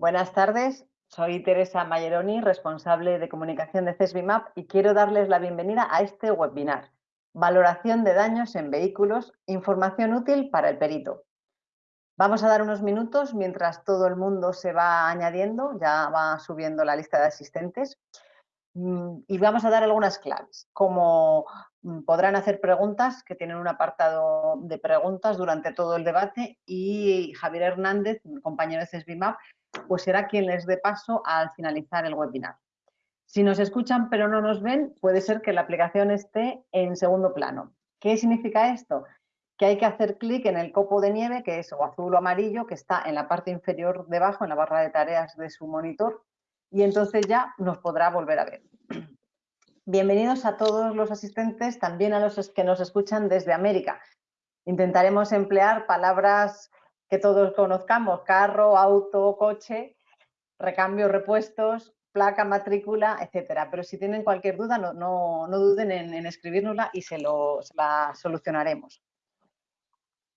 Buenas tardes, soy Teresa Mayeroni, responsable de comunicación de CESBIMAP y quiero darles la bienvenida a este webinar. Valoración de daños en vehículos, información útil para el perito. Vamos a dar unos minutos mientras todo el mundo se va añadiendo, ya va subiendo la lista de asistentes mm, y vamos a dar algunas claves, como mm, podrán hacer preguntas, que tienen un apartado de preguntas durante todo el debate y Javier Hernández, compañero de CESBIMAP, pues será quien les dé paso al finalizar el webinar. Si nos escuchan pero no nos ven, puede ser que la aplicación esté en segundo plano. ¿Qué significa esto? Que hay que hacer clic en el copo de nieve, que es o azul o amarillo, que está en la parte inferior debajo, en la barra de tareas de su monitor, y entonces ya nos podrá volver a ver. Bienvenidos a todos los asistentes, también a los que nos escuchan desde América. Intentaremos emplear palabras que todos conozcamos, carro, auto, coche, recambio, repuestos, placa, matrícula, etcétera. Pero si tienen cualquier duda, no, no, duden en, en, escribirnosla y se, lo, la solucionaremos.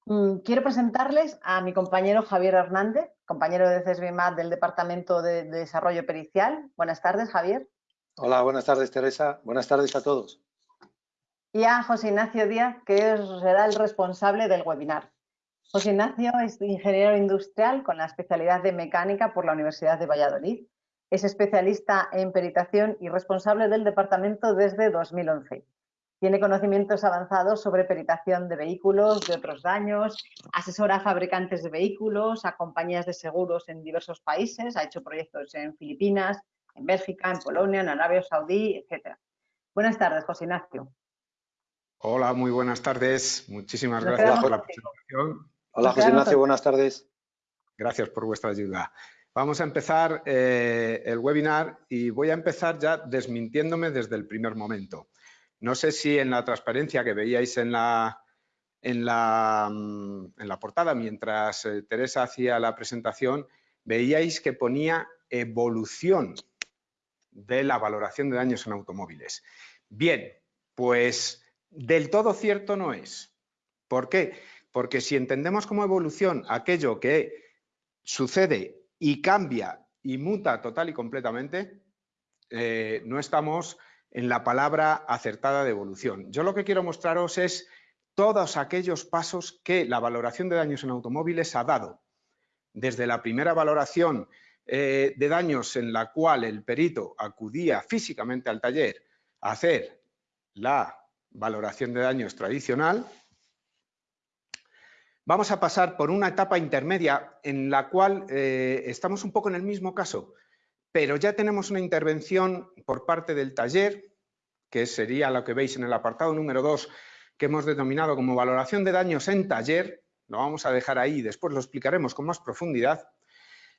Mm, quiero presentarles a mi compañero Javier Hernández, compañero de CESBIMAT del Departamento de Desarrollo Pericial. Buenas tardes, Javier. Hola, buenas tardes, Teresa. Buenas tardes a todos. Y a José Ignacio Díaz, que será el responsable del webinar. José Ignacio es ingeniero industrial con la especialidad de mecánica por la Universidad de Valladolid. Es especialista en peritación y responsable del departamento desde 2011. Tiene conocimientos avanzados sobre peritación de vehículos, de otros daños, asesora a fabricantes de vehículos, a compañías de seguros en diversos países, ha hecho proyectos en Filipinas, en Bélgica, en Polonia, en Arabia Saudí, etc. Buenas tardes, José Ignacio. Hola, muy buenas tardes. Muchísimas gracias por la presentación. Hola José Ignacio, buenas tardes. Gracias por vuestra ayuda. Vamos a empezar eh, el webinar y voy a empezar ya desmintiéndome desde el primer momento. No sé si en la transparencia que veíais en la, en la, mm, en la portada mientras eh, Teresa hacía la presentación, veíais que ponía evolución de la valoración de daños en automóviles. Bien, pues del todo cierto no es. ¿Por qué? Porque si entendemos como evolución aquello que sucede y cambia y muta total y completamente, eh, no estamos en la palabra acertada de evolución. Yo lo que quiero mostraros es todos aquellos pasos que la valoración de daños en automóviles ha dado. Desde la primera valoración eh, de daños en la cual el perito acudía físicamente al taller a hacer la valoración de daños tradicional, Vamos a pasar por una etapa intermedia en la cual eh, estamos un poco en el mismo caso, pero ya tenemos una intervención por parte del taller, que sería lo que veis en el apartado número 2, que hemos denominado como valoración de daños en taller, lo vamos a dejar ahí, después lo explicaremos con más profundidad.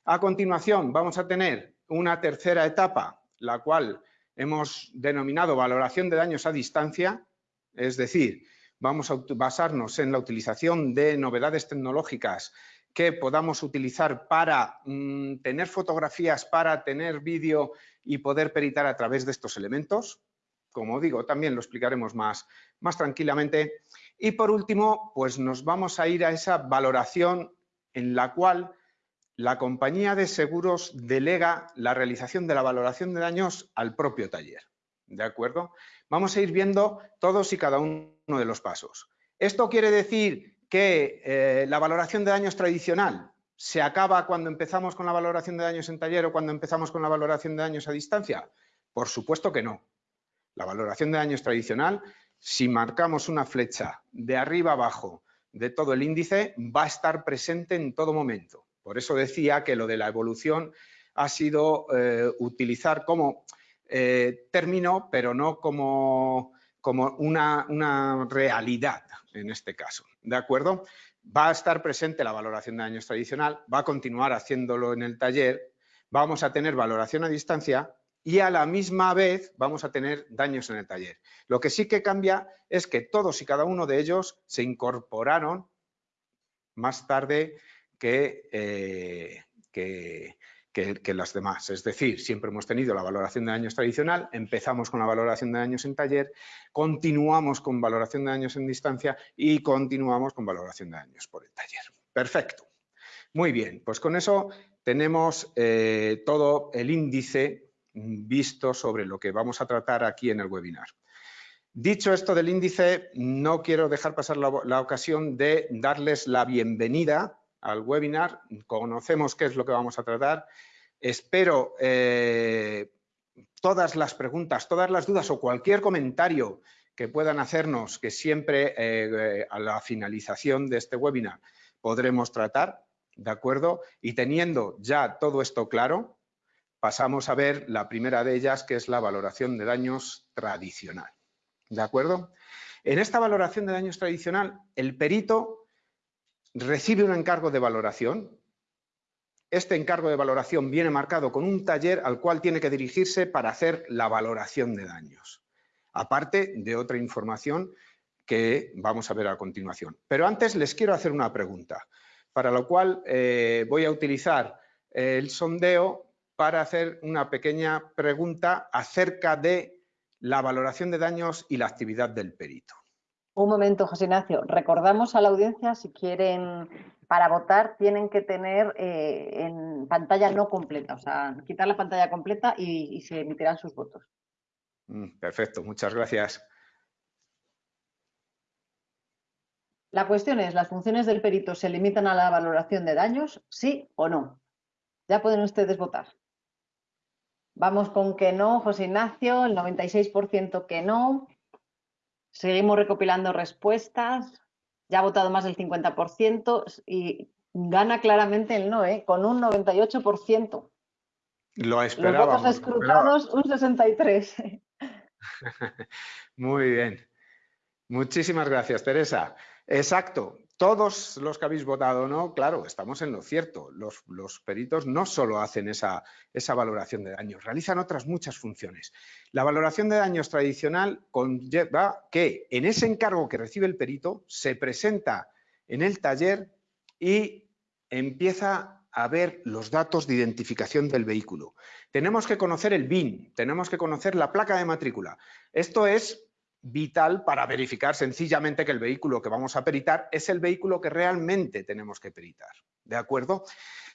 A continuación vamos a tener una tercera etapa, la cual hemos denominado valoración de daños a distancia, es decir, vamos a basarnos en la utilización de novedades tecnológicas que podamos utilizar para mm, tener fotografías, para tener vídeo y poder peritar a través de estos elementos. Como digo, también lo explicaremos más, más tranquilamente. Y por último, pues nos vamos a ir a esa valoración en la cual la compañía de seguros delega la realización de la valoración de daños al propio taller. ¿De acuerdo? Vamos a ir viendo todos y cada uno de los pasos. ¿Esto quiere decir que eh, la valoración de daños tradicional se acaba cuando empezamos con la valoración de daños en taller o cuando empezamos con la valoración de daños a distancia? Por supuesto que no. La valoración de daños tradicional, si marcamos una flecha de arriba abajo de todo el índice, va a estar presente en todo momento. Por eso decía que lo de la evolución ha sido eh, utilizar como eh, término, pero no como, como una, una, realidad en este caso. ¿De acuerdo? Va a estar presente la valoración de daños tradicional, va a continuar haciéndolo en el taller, vamos a tener valoración a distancia y a la misma vez vamos a tener daños en el taller. Lo que sí que cambia es que todos y cada uno de ellos se incorporaron más tarde que, eh, que, que, las demás. Es decir, siempre hemos tenido la valoración de daños tradicional, empezamos con la valoración de daños en taller, continuamos con valoración de daños en distancia y continuamos con valoración de daños por el taller. Perfecto. Muy bien, pues con eso tenemos eh, todo el índice visto sobre lo que vamos a tratar aquí en el webinar. Dicho esto del índice, no quiero dejar pasar la, ocasión de darles la bienvenida al webinar. Conocemos qué es lo que vamos a tratar. Espero eh, todas las preguntas, todas las dudas o cualquier comentario que puedan hacernos, que siempre eh, a la finalización de este webinar podremos tratar, ¿de acuerdo? Y teniendo ya todo esto claro, pasamos a ver la primera de ellas, que es la valoración de daños tradicional. ¿De acuerdo? En esta valoración de daños tradicional, el perito recibe un encargo de valoración. Este encargo de valoración viene marcado con un taller al cual tiene que dirigirse para hacer la valoración de daños, aparte de otra información que vamos a ver a continuación. Pero antes les quiero hacer una pregunta, para lo cual eh, voy a utilizar el sondeo para hacer una pequeña pregunta acerca de la valoración de daños y la actividad del perito. Un momento, José Ignacio. Recordamos a la audiencia, si quieren, para votar, tienen que tener eh, en pantalla no completa, o sea, quitar la pantalla completa y, se emitirán sus votos. Mm, perfecto, muchas gracias. La cuestión es, ¿las funciones del perito se limitan a la valoración de daños, sí o no? Ya pueden ustedes votar. Vamos con que no, José Ignacio, el 96% que no. Seguimos recopilando respuestas. Ya ha votado más del 50% y gana claramente el no, ¿eh? con un 98%. Lo esperábamos. Los votos escrutados, un 63%. Muy bien. Muchísimas gracias, Teresa. Exacto todos los que habéis votado no, claro, estamos en lo cierto. Los, peritos no solo hacen esa, esa, valoración de daños, realizan otras muchas funciones. La valoración de daños tradicional conlleva que en ese encargo que recibe el perito se presenta en el taller y empieza a ver los datos de identificación del vehículo. Tenemos que conocer el BIN, tenemos que conocer la placa de matrícula. Esto es vital para verificar sencillamente que el vehículo que vamos a peritar es el vehículo que realmente tenemos que peritar. ¿De acuerdo?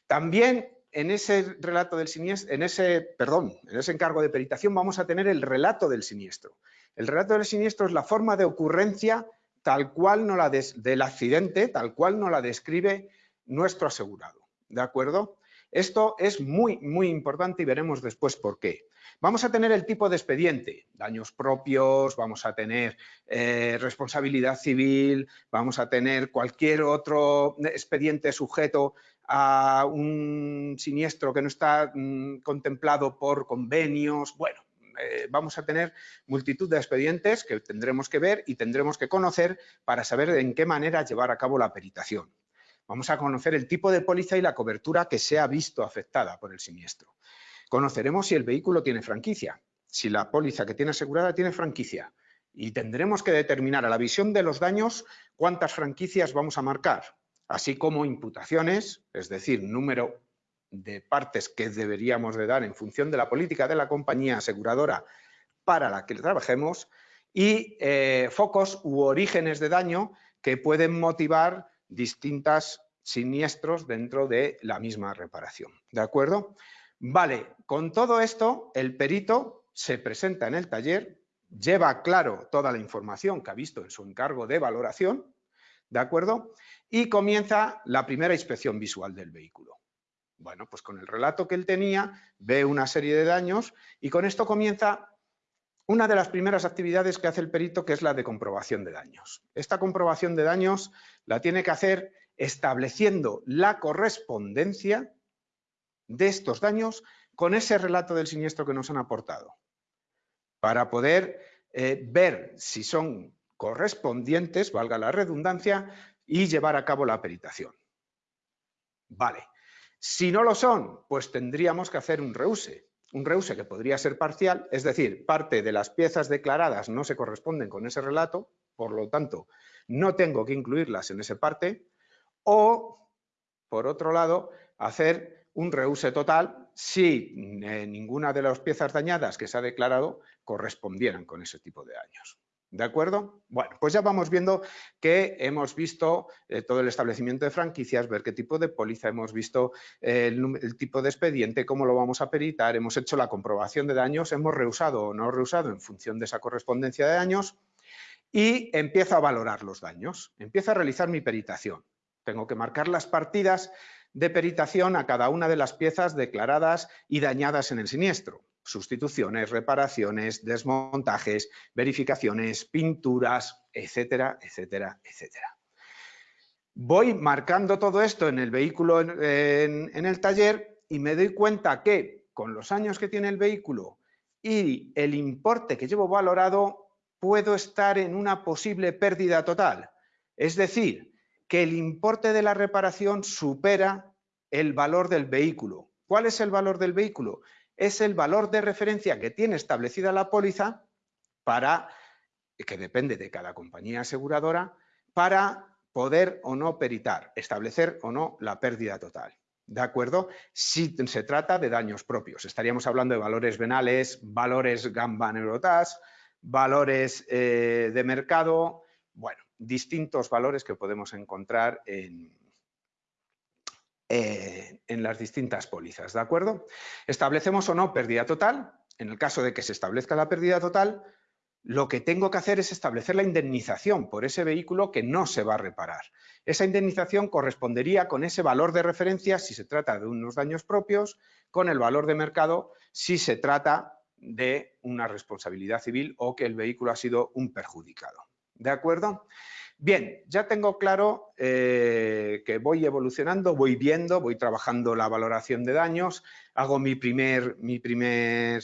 También en ese relato del siniestro, en ese, perdón, en ese encargo de peritación vamos a tener el relato del siniestro. El relato del siniestro es la forma de ocurrencia tal cual no la del accidente, tal cual no la describe nuestro asegurado. ¿De acuerdo? Esto es muy, muy importante y veremos después por qué. Vamos a tener el tipo de expediente, daños propios, vamos a tener eh, responsabilidad civil, vamos a tener cualquier otro expediente sujeto a un siniestro que no está mm, contemplado por convenios, bueno, eh, vamos a tener multitud de expedientes que tendremos que ver y tendremos que conocer para saber en qué manera llevar a cabo la peritación. Vamos a conocer el tipo de póliza y la cobertura que se ha visto afectada por el siniestro. Conoceremos si el vehículo tiene franquicia, si la póliza que tiene asegurada tiene franquicia y tendremos que determinar a la visión de los daños cuántas franquicias vamos a marcar, así como imputaciones, es decir, número de partes que deberíamos de dar en función de la política de la compañía aseguradora para la que trabajemos y eh, focos u orígenes de daño que pueden motivar distintos siniestros dentro de la misma reparación. ¿De acuerdo? Vale, con todo esto, el perito se presenta en el taller, lleva claro toda la información que ha visto en su encargo de valoración, ¿de acuerdo? Y comienza la primera inspección visual del vehículo. Bueno, pues con el relato que él tenía, ve una serie de daños y con esto comienza una de las primeras actividades que hace el perito, que es la de comprobación de daños. Esta comprobación de daños la tiene que hacer estableciendo la correspondencia de estos daños con ese relato del siniestro que nos han aportado, para poder eh, ver si son correspondientes, valga la redundancia, y llevar a cabo la peritación. Vale. Si no lo son, pues tendríamos que hacer un reuse. Un reuse que podría ser parcial, es decir, parte de las piezas declaradas no se corresponden con ese relato, por lo tanto, no tengo que incluirlas en ese parte, o, por otro lado, hacer un reuse total si eh, ninguna de las piezas dañadas que se ha declarado correspondieran con ese tipo de daños. ¿De acuerdo? Bueno, pues ya vamos viendo que hemos visto eh, todo el establecimiento de franquicias, ver qué tipo de póliza, hemos visto eh, el, tipo de expediente, cómo lo vamos a peritar, hemos hecho la comprobación de daños, hemos reusado o no reusado en función de esa correspondencia de daños y empiezo a valorar los daños, empiezo a realizar mi peritación. Tengo que marcar las partidas de peritación a cada una de las piezas declaradas y dañadas en el siniestro sustituciones, reparaciones, desmontajes, verificaciones, pinturas, etcétera, etcétera, etcétera. Voy marcando todo esto en el vehículo en, el taller y me doy cuenta que con los años que tiene el vehículo y el importe que llevo valorado, puedo estar en una posible pérdida total. Es decir, que el importe de la reparación supera el valor del vehículo. ¿Cuál es el valor del vehículo? es el valor de referencia que tiene establecida la póliza para, que depende de cada compañía aseguradora, para poder o no peritar, establecer o no la pérdida total. ¿De acuerdo? Si se trata de daños propios, estaríamos hablando de valores venales, valores gamba neurotas, valores eh, de mercado, bueno, distintos valores que podemos encontrar en, eh, en las distintas pólizas, ¿de acuerdo? Establecemos o no pérdida total. En el caso de que se establezca la pérdida total, lo que tengo que hacer es establecer la indemnización por ese vehículo que no se va a reparar. Esa indemnización correspondería con ese valor de referencia si se trata de unos daños propios, con el valor de mercado si se trata de una responsabilidad civil o que el vehículo ha sido un perjudicado. ¿De acuerdo? Bien, ya tengo claro eh, que voy evolucionando, voy viendo, voy trabajando la valoración de daños, hago mi primer, mi primer,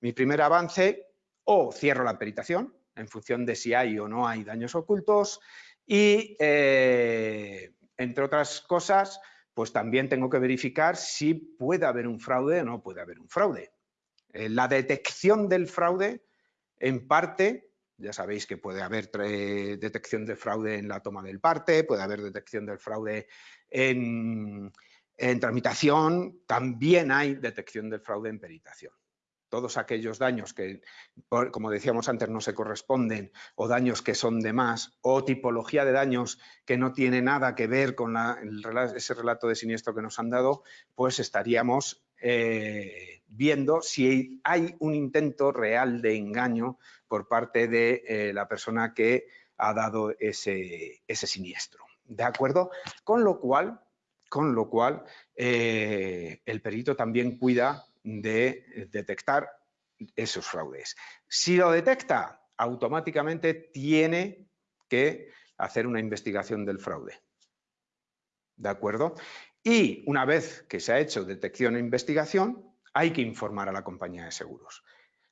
mi primer avance o cierro la peritación en función de si hay o no hay daños ocultos y, eh, entre otras cosas, pues también tengo que verificar si puede haber un fraude o no puede haber un fraude. Eh, la detección del fraude, en parte, ya sabéis que puede haber detección de fraude en la toma del parte, puede haber detección del fraude en, tramitación, también hay detección del fraude en peritación. Todos aquellos daños que, como decíamos antes, no se corresponden o daños que son de más o tipología de daños que no tiene nada que ver con ese relato de siniestro que nos han dado, pues estaríamos eh, viendo si hay un intento real de engaño por parte de eh, la persona que ha dado ese, siniestro. ¿De acuerdo? Con lo cual, con lo cual eh, el perito también cuida de detectar esos fraudes. Si lo detecta, automáticamente tiene que hacer una investigación del fraude. ¿De acuerdo? Y una vez que se ha hecho detección e investigación, hay que informar a la compañía de seguros.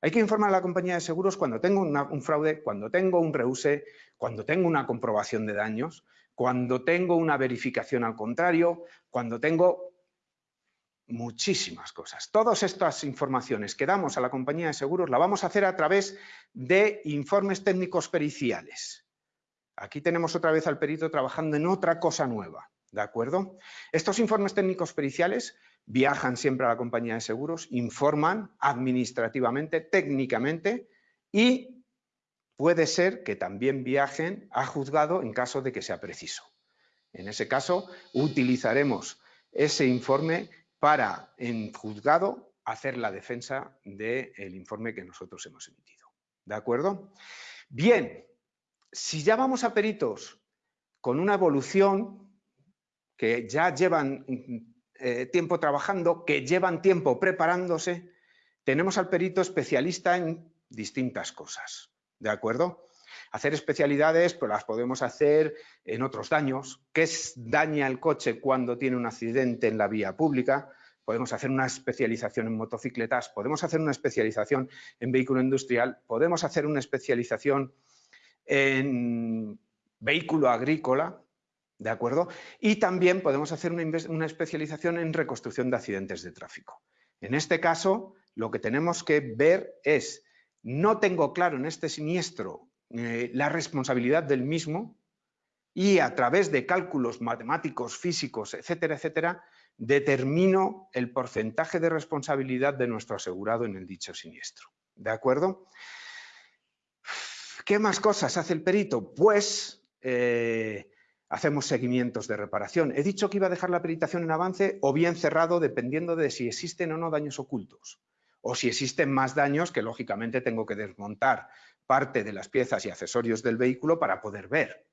Hay que informar a la compañía de seguros cuando tengo un fraude, cuando tengo un reuse, cuando tengo una comprobación de daños, cuando tengo una verificación al contrario, cuando tengo muchísimas cosas. Todas estas informaciones que damos a la compañía de seguros la vamos a hacer a través de informes técnicos periciales. Aquí tenemos otra vez al perito trabajando en otra cosa nueva. ¿De acuerdo? Estos informes técnicos periciales viajan siempre a la compañía de seguros, informan administrativamente, técnicamente y puede ser que también viajen a juzgado en caso de que sea preciso. En ese caso, utilizaremos ese informe para, en juzgado, hacer la defensa del informe que nosotros hemos emitido. ¿De acuerdo? Bien, si ya vamos a peritos con una evolución que ya llevan eh, tiempo trabajando, que llevan tiempo preparándose, tenemos al perito especialista en distintas cosas, ¿de acuerdo? Hacer especialidades, pues las podemos hacer en otros daños, qué daña el coche cuando tiene un accidente en la vía pública, podemos hacer una especialización en motocicletas, podemos hacer una especialización en vehículo industrial, podemos hacer una especialización en vehículo agrícola, ¿De acuerdo? Y también podemos hacer una, especialización en reconstrucción de accidentes de tráfico. En este caso, lo que tenemos que ver es, no tengo claro en este siniestro eh, la responsabilidad del mismo y a través de cálculos matemáticos, físicos, etcétera, etcétera, determino el porcentaje de responsabilidad de nuestro asegurado en el dicho siniestro. ¿De acuerdo? ¿Qué más cosas hace el perito? Pues eh, hacemos seguimientos de reparación. He dicho que iba a dejar la peritación en avance o bien cerrado dependiendo de si existen o no daños ocultos o si existen más daños que lógicamente tengo que desmontar parte de las piezas y accesorios del vehículo para poder ver.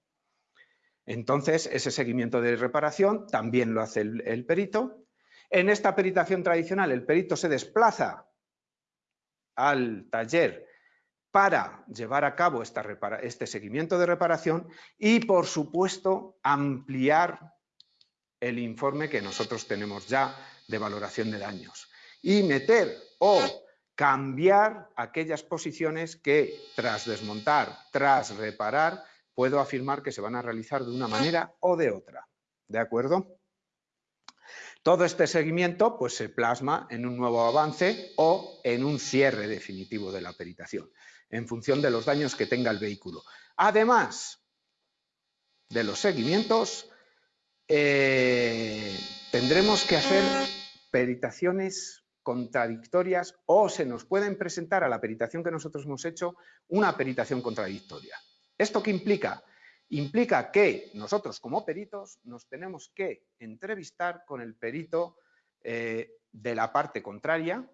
Entonces, ese seguimiento de reparación también lo hace el, perito. En esta peritación tradicional, el perito se desplaza al taller para llevar a cabo este seguimiento de reparación y, por supuesto, ampliar el informe que nosotros tenemos ya de valoración de daños y meter o cambiar aquellas posiciones que tras desmontar, tras reparar, puedo afirmar que se van a realizar de una manera o de otra. ¿De acuerdo? Todo este seguimiento pues, se plasma en un nuevo avance o en un cierre definitivo de la peritación, en función de los daños que tenga el vehículo. Además de los seguimientos, eh, tendremos que hacer peritaciones contradictorias o se nos pueden presentar a la peritación que nosotros hemos hecho una peritación contradictoria. ¿Esto qué implica? Implica que nosotros como peritos nos tenemos que entrevistar con el perito eh, de la parte contraria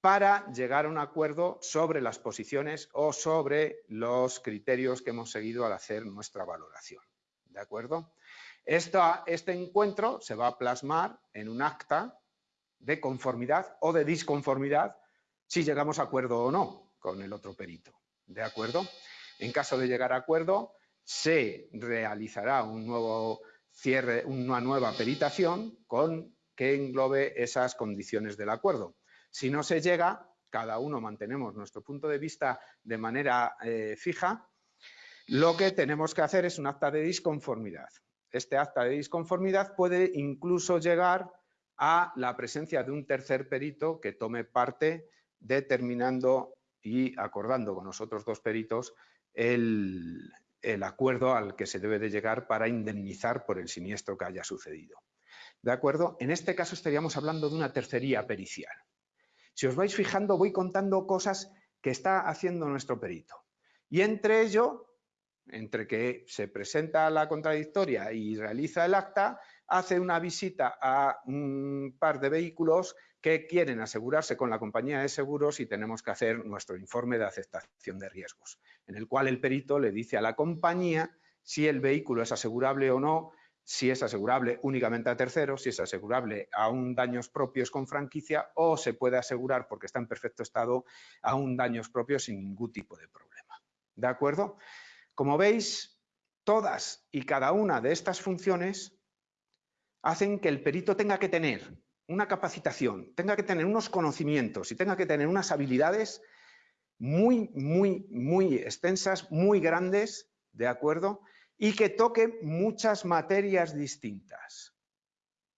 para llegar a un acuerdo sobre las posiciones o sobre los criterios que hemos seguido al hacer nuestra valoración. ¿De acuerdo? este encuentro se va a plasmar en un acta de conformidad o de disconformidad si llegamos a acuerdo o no con el otro perito. ¿De acuerdo? En caso de llegar a acuerdo, se realizará un nuevo cierre, una nueva peritación con que englobe esas condiciones del acuerdo. Si no se llega, cada uno mantenemos nuestro punto de vista de manera eh, fija, lo que tenemos que hacer es un acta de disconformidad. Este acta de disconformidad puede incluso llegar a la presencia de un tercer perito que tome parte determinando y acordando con los otros dos peritos el, acuerdo al que se debe de llegar para indemnizar por el siniestro que haya sucedido. ¿De acuerdo? En este caso estaríamos hablando de una tercería pericial. Si os vais fijando, voy contando cosas que está haciendo nuestro perito. Y entre ello, entre que se presenta la contradictoria y realiza el acta, hace una visita a un par de vehículos que quieren asegurarse con la compañía de seguros y tenemos que hacer nuestro informe de aceptación de riesgos, en el cual el perito le dice a la compañía si el vehículo es asegurable o no, si es asegurable únicamente a terceros, si es asegurable a un daños propios con franquicia o se puede asegurar, porque está en perfecto estado, a un daños propios sin ningún tipo de problema. ¿De acuerdo? Como veis, todas y cada una de estas funciones hacen que el perito tenga que tener una capacitación, tenga que tener unos conocimientos y tenga que tener unas habilidades muy, muy, muy extensas, muy grandes, ¿de acuerdo? Y que toque muchas materias distintas,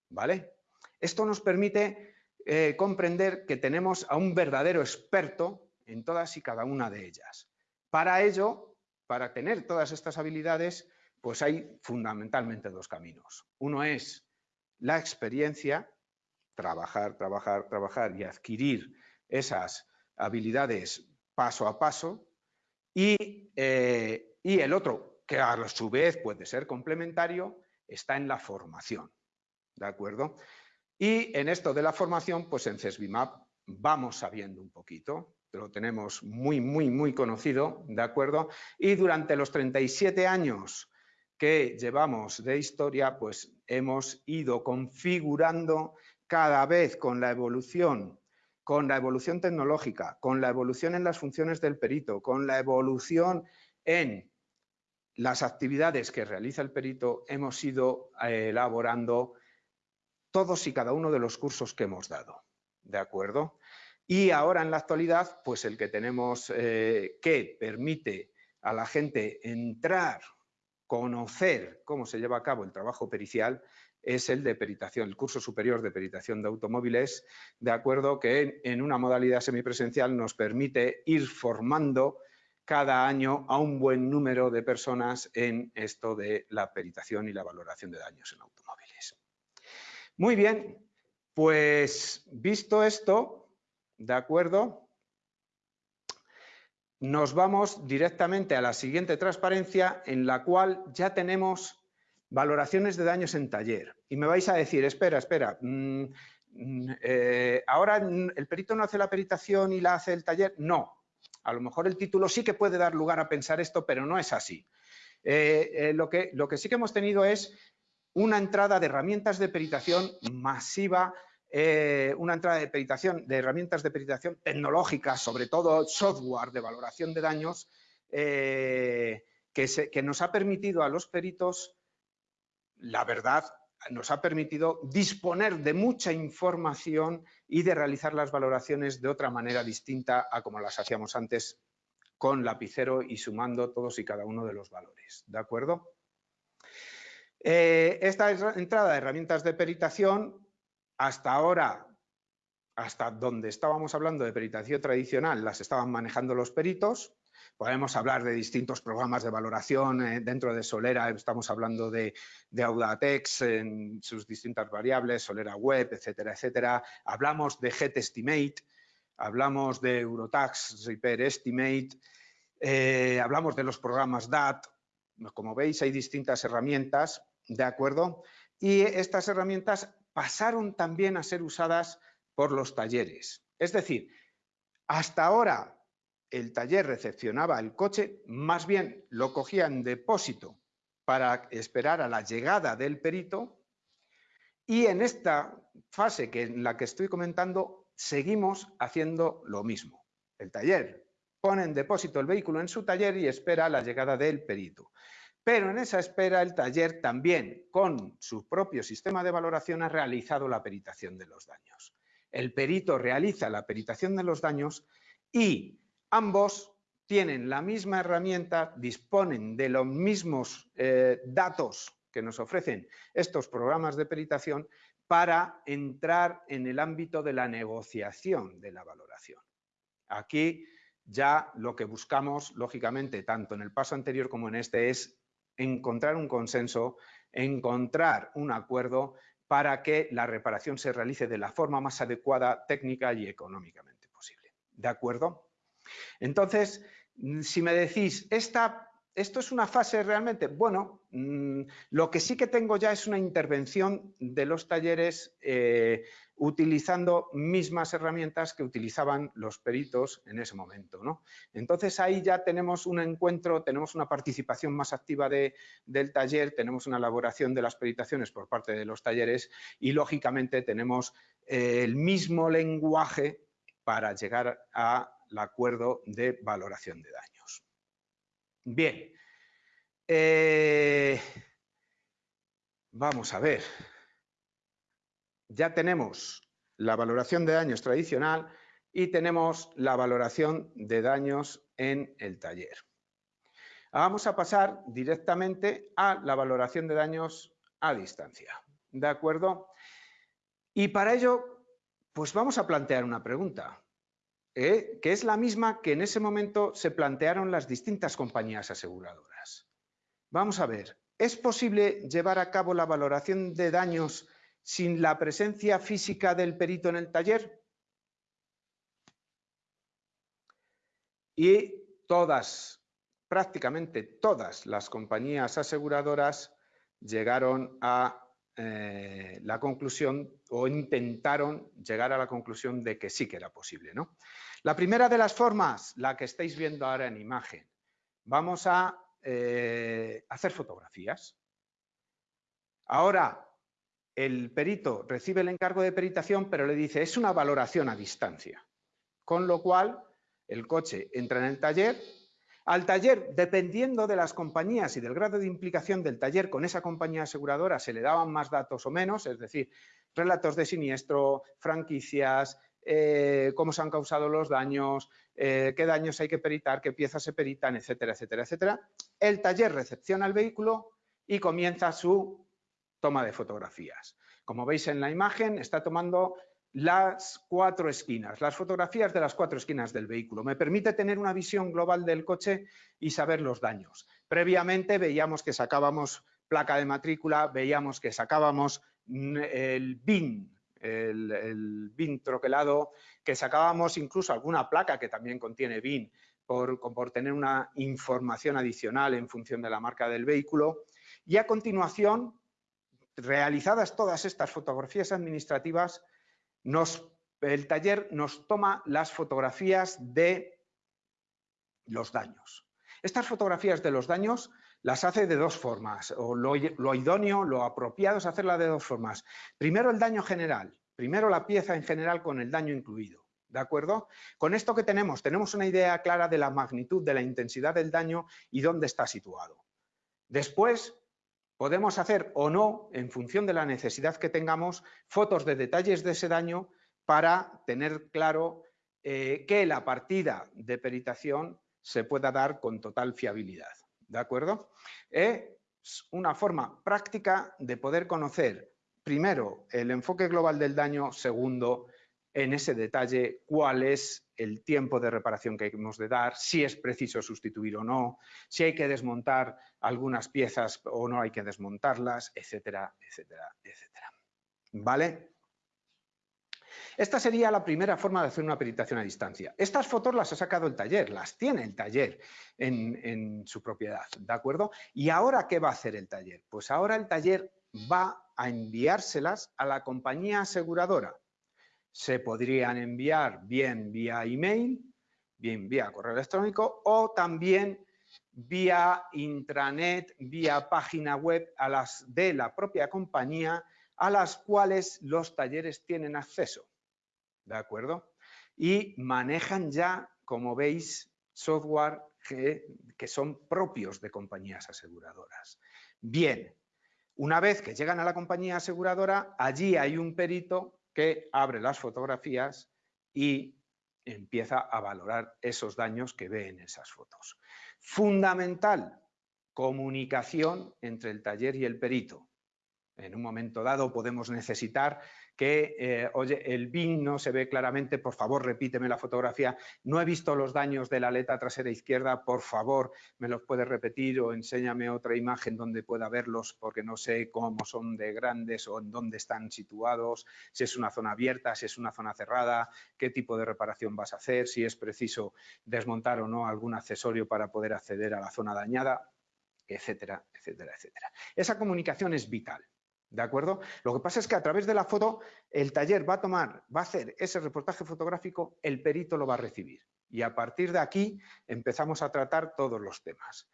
¿vale? Esto nos permite eh, comprender que tenemos a un verdadero experto en todas y cada una de ellas. Para ello, para tener todas estas habilidades, pues hay fundamentalmente dos caminos. Uno es la experiencia, trabajar, trabajar, trabajar y adquirir esas habilidades paso a paso, y, eh, y el otro, que a su vez puede ser complementario, está en la formación. ¿De acuerdo? Y en esto de la formación, pues en CESBIMAP vamos sabiendo un poquito, lo tenemos muy, muy, muy conocido, ¿de acuerdo? Y durante los 37 años que llevamos de historia, pues hemos ido configurando cada vez con la evolución, con la evolución tecnológica, con la evolución en las funciones del perito, con la evolución en las actividades que realiza el perito, hemos ido eh, elaborando todos y cada uno de los cursos que hemos dado. ¿De acuerdo? Y ahora en la actualidad, pues el que tenemos eh, que permite a la gente entrar conocer cómo se lleva a cabo el trabajo pericial es el de peritación, el curso superior de peritación de automóviles, de acuerdo que en una modalidad semipresencial nos permite ir formando cada año a un buen número de personas en esto de la peritación y la valoración de daños en automóviles. Muy bien, pues visto esto, de acuerdo, nos vamos directamente a la siguiente transparencia en la cual ya tenemos valoraciones de daños en taller. Y me vais a decir, espera, espera, mm, mm, eh, ahora el perito no hace la peritación y la hace el taller. No, a lo mejor el título sí que puede dar lugar a pensar esto, pero no es así. Eh, eh, lo, que, lo que sí que hemos tenido es una entrada de herramientas de peritación masiva eh, una entrada de peritación, de herramientas de peritación tecnológicas, sobre todo software de valoración de daños, que nos ha permitido a los peritos, la verdad, nos ha permitido disponer de mucha información y de realizar las valoraciones de otra manera distinta a como las hacíamos antes con lapicero y sumando todos y cada uno de los valores. ¿De acuerdo? Eh, esta entrada de herramientas de peritación hasta ahora, hasta donde estábamos hablando de peritación tradicional, las estaban manejando los peritos. Podemos hablar de distintos programas de valoración eh, dentro de Solera, estamos hablando de, Audatex en sus distintas variables, Solera Web, etcétera, etcétera. Hablamos de GetEstimate, hablamos de Eurotax Repair Estimate, eh, hablamos de los programas DAT. Como veis, hay distintas herramientas, ¿de acuerdo? Y estas herramientas pasaron también a ser usadas por los talleres. Es decir, hasta ahora el taller recepcionaba el coche, más bien lo cogía en depósito para esperar a la llegada del perito y en esta fase que en la que estoy comentando seguimos haciendo lo mismo. El taller pone en depósito el vehículo en su taller y espera la llegada del perito. Pero en esa espera el taller también, con su propio sistema de valoración, ha realizado la peritación de los daños. El perito realiza la peritación de los daños y ambos tienen la misma herramienta, disponen de los mismos eh, datos que nos ofrecen estos programas de peritación para entrar en el ámbito de la negociación de la valoración. Aquí ya lo que buscamos, lógicamente, tanto en el paso anterior como en este, es encontrar un consenso, encontrar un acuerdo para que la reparación se realice de la forma más adecuada técnica y económicamente posible. ¿De acuerdo? Entonces, si me decís, esta ¿Esto es una fase realmente? Bueno, mm, lo que sí que tengo ya es una intervención de los talleres eh, utilizando mismas herramientas que utilizaban los peritos en ese momento. ¿no? Entonces ahí ya tenemos un encuentro, tenemos una participación más activa del taller, tenemos una elaboración de las peritaciones por parte de los talleres y lógicamente tenemos eh, el mismo lenguaje para llegar al acuerdo de valoración de daños. Bien, eh, vamos a ver. Ya tenemos la valoración de daños tradicional y tenemos la valoración de daños en el taller. Vamos a pasar directamente a la valoración de daños a distancia. ¿De acuerdo? Y para ello, pues vamos a plantear una pregunta. ¿Eh? que es la misma que en ese momento se plantearon las distintas compañías aseguradoras. Vamos a ver, ¿es posible llevar a cabo la valoración de daños sin la presencia física del perito en el taller? Y todas, prácticamente todas las compañías aseguradoras llegaron a eh, la conclusión o intentaron llegar a la conclusión de que sí que era posible. ¿no? La primera de las formas, la que estáis viendo ahora en imagen, vamos a eh, hacer fotografías. Ahora, el perito recibe el encargo de peritación, pero le dice, es una valoración a distancia. Con lo cual, el coche entra en el taller, al taller, dependiendo de las compañías y del grado de implicación del taller con esa compañía aseguradora, se le daban más datos o menos, es decir, relatos de siniestro, franquicias, eh, cómo se han causado los daños, eh, qué daños hay que peritar, qué piezas se peritan, etcétera, etcétera, etcétera. El taller recepciona el vehículo y comienza su toma de fotografías. Como veis en la imagen, está tomando las cuatro esquinas, las fotografías de las cuatro esquinas del vehículo. Me permite tener una visión global del coche y saber los daños. Previamente veíamos que sacábamos placa de matrícula, veíamos que sacábamos mm, el BIN, el, BIN troquelado, que sacábamos incluso alguna placa que también contiene BIN por, por tener una información adicional en función de la marca del vehículo. Y a continuación, realizadas todas estas fotografías administrativas, el taller nos toma las fotografías de los daños. Estas fotografías de los daños las hace de dos formas, o lo, idóneo, lo apropiado es hacerla de dos formas. Primero el daño general, primero la pieza en general con el daño incluido, ¿de acuerdo? Con esto que tenemos, tenemos una idea clara de la magnitud, de la intensidad del daño y dónde está situado. Después podemos hacer o no, en función de la necesidad que tengamos, fotos de detalles de ese daño para tener claro eh, que la partida de peritación se pueda dar con total fiabilidad. ¿De acuerdo? Es una forma práctica de poder conocer, primero, el enfoque global del daño, segundo, en ese detalle cuál es el tiempo de reparación que hemos de dar, si es preciso sustituir o no, si hay que desmontar algunas piezas o no hay que desmontarlas, etcétera, etcétera, etcétera. ¿Vale? Esta sería la primera forma de hacer una peritación a distancia. Estas fotos las ha sacado el taller, las tiene el taller en, en su propiedad, ¿de acuerdo? ¿Y ahora qué va a hacer el taller? Pues ahora el taller va a enviárselas a la compañía aseguradora se podrían enviar bien vía email, bien vía correo electrónico o también vía intranet, vía página web a las de la propia compañía a las cuales los talleres tienen acceso. ¿De acuerdo? Y manejan ya, como veis, software que, que son propios de compañías aseguradoras. Bien, una vez que llegan a la compañía aseguradora, allí hay un perito que abre las fotografías y empieza a valorar esos daños que ve en esas fotos. Fundamental, comunicación entre el taller y el perito. En un momento dado podemos necesitar que, eh, oye, el BIN no se ve claramente, por favor repíteme la fotografía, no he visto los daños de la aleta trasera izquierda, por favor me los puedes repetir o enséñame otra imagen donde pueda verlos porque no sé cómo son de grandes o en dónde están situados, si es una zona abierta, si es una zona cerrada, qué tipo de reparación vas a hacer, si es preciso desmontar o no algún accesorio para poder acceder a la zona dañada, etcétera, etcétera, etcétera. Esa comunicación es vital. ¿De acuerdo? Lo que pasa es que a través de la foto el taller va a tomar, va a hacer ese reportaje fotográfico, el perito lo va a recibir. Y a partir de aquí empezamos a tratar todos los temas.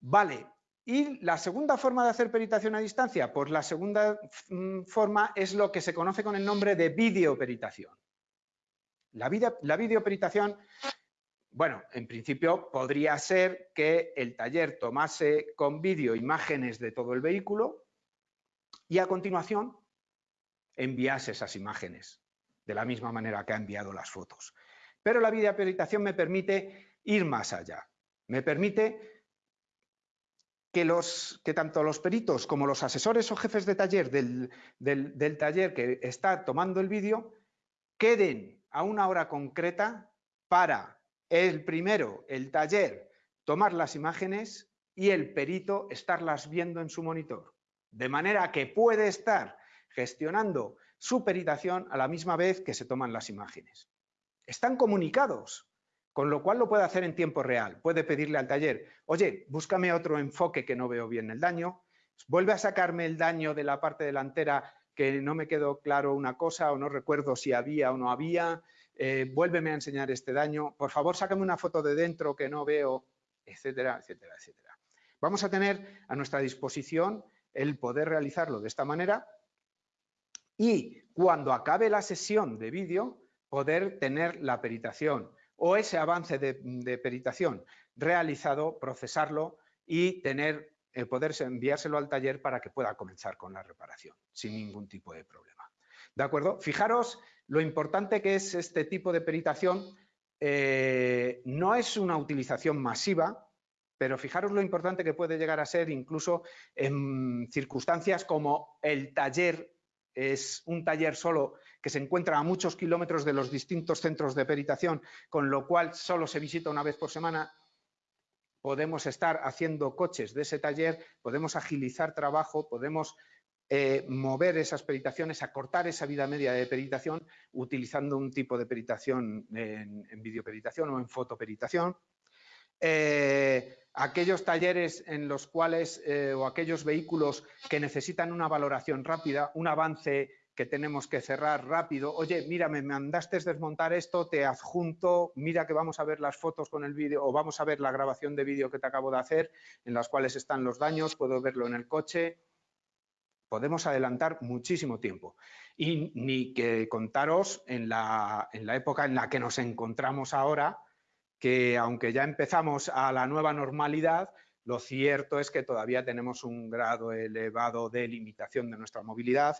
Vale, ¿y la segunda forma de hacer peritación a distancia? Pues la segunda mm, forma es lo que se conoce con el nombre de videoperitación. La, la videoperitación, bueno, en principio podría ser que el taller tomase con vídeo imágenes de todo el vehículo, y a continuación envías esas imágenes de la misma manera que ha enviado las fotos. Pero la videoperitación me permite ir más allá. Me permite que, los, que tanto los peritos como los asesores o jefes de taller del, del taller que está tomando el vídeo queden a una hora concreta para el primero, el taller, tomar las imágenes y el perito estarlas viendo en su monitor de manera que puede estar gestionando su peritación a la misma vez que se toman las imágenes. Están comunicados, con lo cual lo puede hacer en tiempo real. Puede pedirle al taller, oye, búscame otro enfoque que no veo bien el daño, vuelve a sacarme el daño de la parte delantera que no me quedó claro una cosa o no recuerdo si había o no había, eh, vuélveme a enseñar este daño, por favor sácame una foto de dentro que no veo, etcétera, etcétera, etcétera. Vamos a tener a nuestra disposición el poder realizarlo de esta manera y cuando acabe la sesión de vídeo poder tener la peritación o ese avance de, peritación realizado, procesarlo y tener, el poder enviárselo al taller para que pueda comenzar con la reparación sin ningún tipo de problema. ¿De acuerdo? Fijaros lo importante que es este tipo de peritación. Eh, no es una utilización masiva, pero fijaros lo importante que puede llegar a ser incluso en circunstancias como el taller es un taller solo que se encuentra a muchos kilómetros de los distintos centros de peritación, con lo cual solo se visita una vez por semana. Podemos estar haciendo coches de ese taller, podemos agilizar trabajo, podemos eh, mover esas peritaciones, acortar esa vida media de peritación utilizando un tipo de peritación en, en videoperitación o en fotoperitación eh, aquellos talleres en los cuales eh, o aquellos vehículos que necesitan una valoración rápida, un avance que tenemos que cerrar rápido. Oye, mira, me mandaste desmontar esto, te adjunto, mira que vamos a ver las fotos con el vídeo o vamos a ver la grabación de vídeo que te acabo de hacer, en las cuales están los daños, puedo verlo en el coche. Podemos adelantar muchísimo tiempo. Y ni que contaros en la, en la época en la que nos encontramos ahora, que aunque ya empezamos a la nueva normalidad, lo cierto es que todavía tenemos un grado elevado de limitación de nuestra movilidad.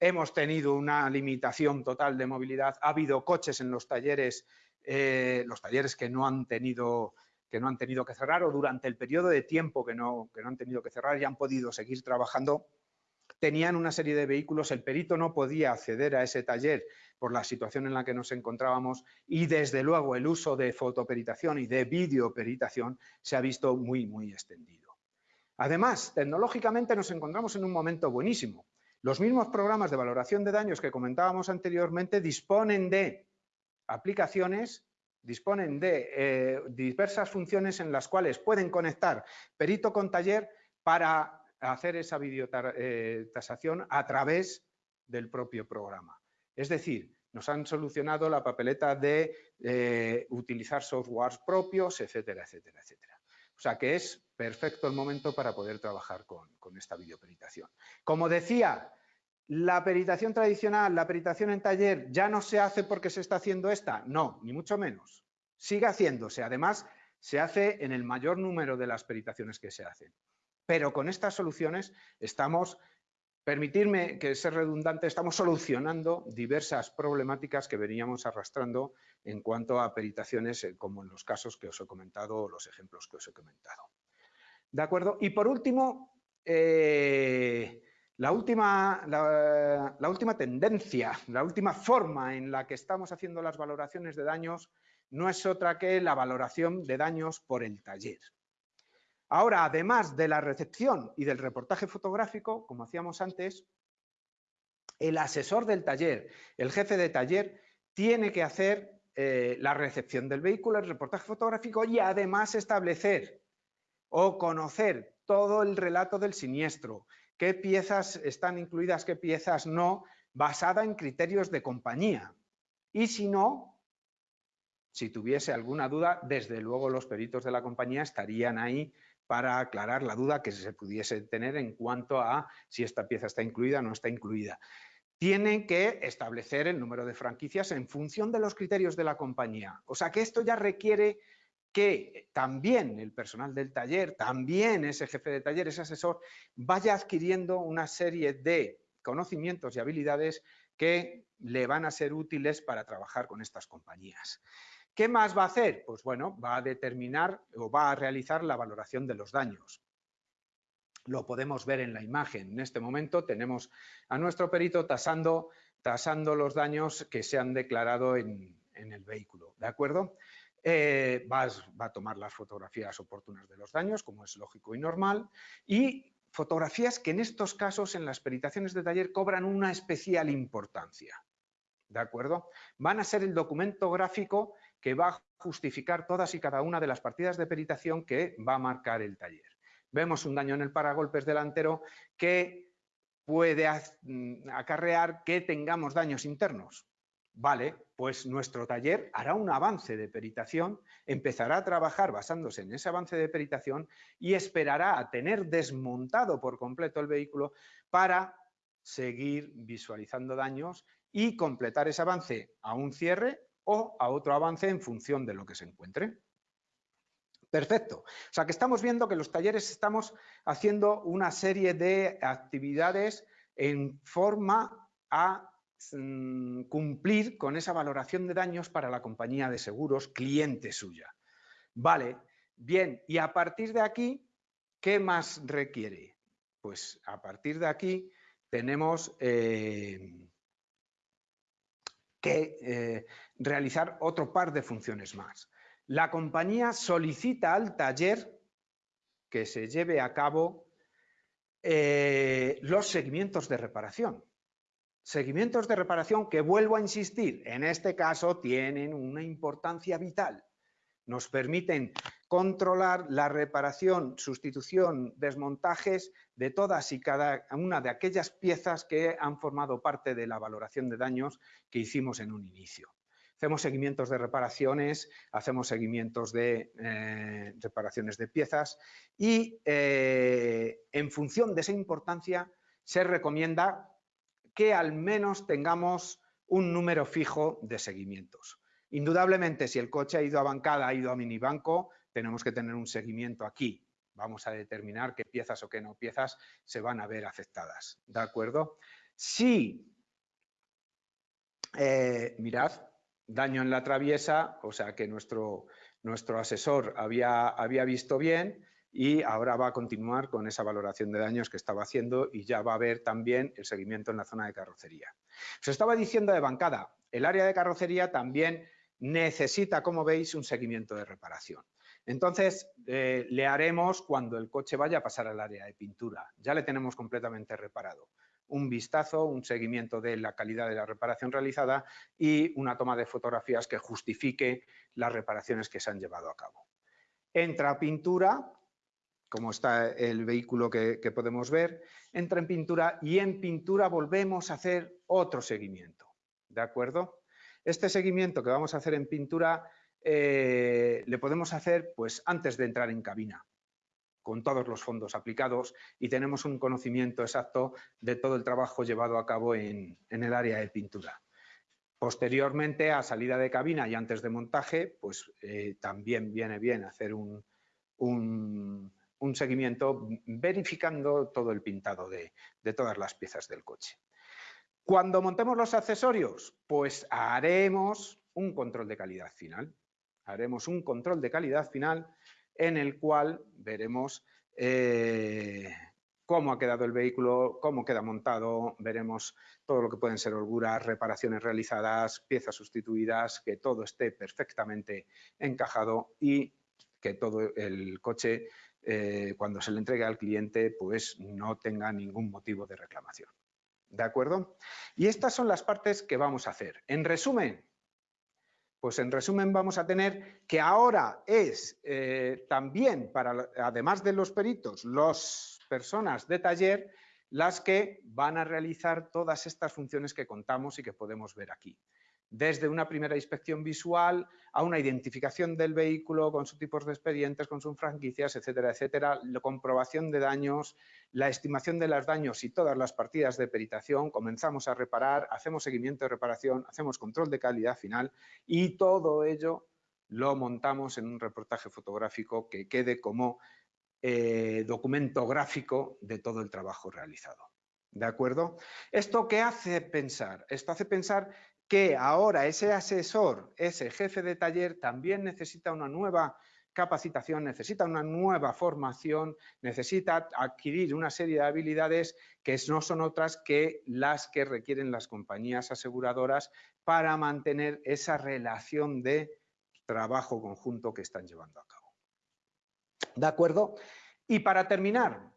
Hemos tenido una limitación total de movilidad. Ha habido coches en los talleres, eh, los talleres que no han tenido que no han tenido que cerrar o durante el periodo de tiempo que no, que no han tenido que cerrar y han podido seguir trabajando tenían una serie de vehículos, el perito no podía acceder a ese taller por la situación en la que nos encontrábamos y desde luego el uso de fotoperitación y de videoperitación se ha visto muy, muy extendido. Además, tecnológicamente nos encontramos en un momento buenísimo. Los mismos programas de valoración de daños que comentábamos anteriormente disponen de aplicaciones, disponen de eh, diversas funciones en las cuales pueden conectar perito con taller para hacer esa videotasación a través del propio programa. Es decir, nos han solucionado la papeleta de eh, utilizar softwares propios, etcétera, etcétera, etcétera. O sea que es perfecto el momento para poder trabajar con, con esta videoperitación. Como decía, la peritación tradicional, la peritación en taller, ¿ya no se hace porque se está haciendo esta? No, ni mucho menos. Sigue haciéndose. Además, se hace en el mayor número de las peritaciones que se hacen. Pero con estas soluciones estamos, permitirme que sea redundante, estamos solucionando diversas problemáticas que veníamos arrastrando en cuanto a peritaciones, eh, como en los casos que os he comentado o los ejemplos que os he comentado. ¿De acuerdo? Y por último, eh, la última, la, última, tendencia, la última forma en la que estamos haciendo las valoraciones de daños no es otra que la valoración de daños por el taller. Ahora, además de la recepción y del reportaje fotográfico, como hacíamos antes, el asesor del taller, el jefe de taller, tiene que hacer eh, la recepción del vehículo, el reportaje fotográfico y además establecer o conocer todo el relato del siniestro, qué piezas están incluidas, qué piezas no, basada en criterios de compañía. Y si no, si tuviese alguna duda, desde luego los peritos de la compañía estarían ahí para aclarar la duda que se pudiese tener en cuanto a si esta pieza está incluida o no está incluida. Tienen que establecer el número de franquicias en función de los criterios de la compañía. O sea que esto ya requiere que también el personal del taller, también ese jefe de taller, ese asesor, vaya adquiriendo una serie de conocimientos y habilidades que le van a ser útiles para trabajar con estas compañías. ¿Qué más va a hacer? Pues bueno, va a determinar o va a realizar la valoración de los daños. Lo podemos ver en la imagen. En este momento tenemos a nuestro perito tasando, tasando los daños que se han declarado en, el vehículo. ¿De acuerdo? Eh, va, va, a tomar las fotografías oportunas de los daños, como es lógico y normal, y fotografías que en estos casos, en las peritaciones de taller, cobran una especial importancia. ¿De acuerdo? Van a ser el documento gráfico que va a justificar todas y cada una de las partidas de peritación que va a marcar el taller. Vemos un daño en el paragolpes delantero que puede mm, acarrear que tengamos daños internos. Vale, pues nuestro taller hará un avance de peritación, empezará a trabajar basándose en ese avance de peritación y esperará a tener desmontado por completo el vehículo para seguir visualizando daños y completar ese avance a un cierre o a otro avance en función de lo que se encuentre. Perfecto. O sea que estamos viendo que los talleres estamos haciendo una serie de actividades en forma a mm, cumplir con esa valoración de daños para la compañía de seguros cliente suya. Vale, bien, y a partir de aquí, ¿qué más requiere? Pues a partir de aquí tenemos eh, que eh, realizar otro par de funciones más. La compañía solicita al taller que se lleve a cabo eh, los seguimientos de reparación. Seguimientos de reparación que, vuelvo a insistir, en este caso tienen una importancia vital. Nos permiten controlar la reparación, sustitución, desmontajes de todas y cada una de aquellas piezas que han formado parte de la valoración de daños que hicimos en un inicio. Hacemos seguimientos de reparaciones, hacemos seguimientos de eh, reparaciones de piezas y eh, en función de esa importancia se recomienda que al menos tengamos un número fijo de seguimientos. Indudablemente, si el coche ha ido a bancada, ha ido a minibanco, tenemos que tener un seguimiento aquí. Vamos a determinar qué piezas o qué no piezas se van a ver afectadas. ¿De acuerdo? Si, eh, mirad, daño en la traviesa, o sea que nuestro, nuestro asesor había, había visto bien, y ahora va a continuar con esa valoración de daños que estaba haciendo y ya va a ver también el seguimiento en la zona de carrocería. Os estaba diciendo de bancada, el área de carrocería también necesita, como veis, un seguimiento de reparación. Entonces, eh, le haremos cuando el coche vaya a pasar al área de pintura. Ya le tenemos completamente reparado. Un vistazo, un seguimiento de la calidad de la reparación realizada y una toma de fotografías que justifique las reparaciones que se han llevado a cabo. Entra a pintura, como está el vehículo que, podemos ver, entra en pintura y en pintura volvemos a hacer otro seguimiento, ¿de acuerdo? Este seguimiento que vamos a hacer en pintura eh, le podemos hacer pues, antes de entrar en cabina, con todos los fondos aplicados y tenemos un conocimiento exacto de todo el trabajo llevado a cabo en, el área de pintura. Posteriormente, a salida de cabina y antes de montaje, pues eh, también viene bien hacer un un seguimiento verificando todo el pintado de, todas las piezas del coche. Cuando montemos los accesorios, pues haremos un control de calidad final. Haremos un control de calidad final en el cual veremos eh, cómo ha quedado el vehículo, cómo queda montado, veremos todo lo que pueden ser holguras, reparaciones realizadas, piezas sustituidas, que todo esté perfectamente encajado y que todo el coche eh, cuando se le entregue al cliente, pues no tenga ningún motivo de reclamación. ¿De acuerdo? Y estas son las partes que vamos a hacer. En resumen, pues en resumen vamos a tener que ahora es eh, también, para, además de los peritos, las personas de taller las que van a realizar todas estas funciones que contamos y que podemos ver aquí desde una primera inspección visual a una identificación del vehículo con sus tipos de expedientes, con sus franquicias, etcétera, etcétera, la comprobación de daños, la estimación de los daños y todas las partidas de peritación, comenzamos a reparar, hacemos seguimiento de reparación, hacemos control de calidad final y todo ello lo montamos en un reportaje fotográfico que quede como eh, documento gráfico de todo el trabajo realizado. ¿De acuerdo? ¿Esto qué hace pensar? Esto hace pensar que ahora ese asesor, ese jefe de taller también necesita una nueva capacitación, necesita una nueva formación, necesita adquirir una serie de habilidades que no son otras que las que requieren las compañías aseguradoras para mantener esa relación de trabajo conjunto que están llevando a cabo. ¿De acuerdo? Y para terminar,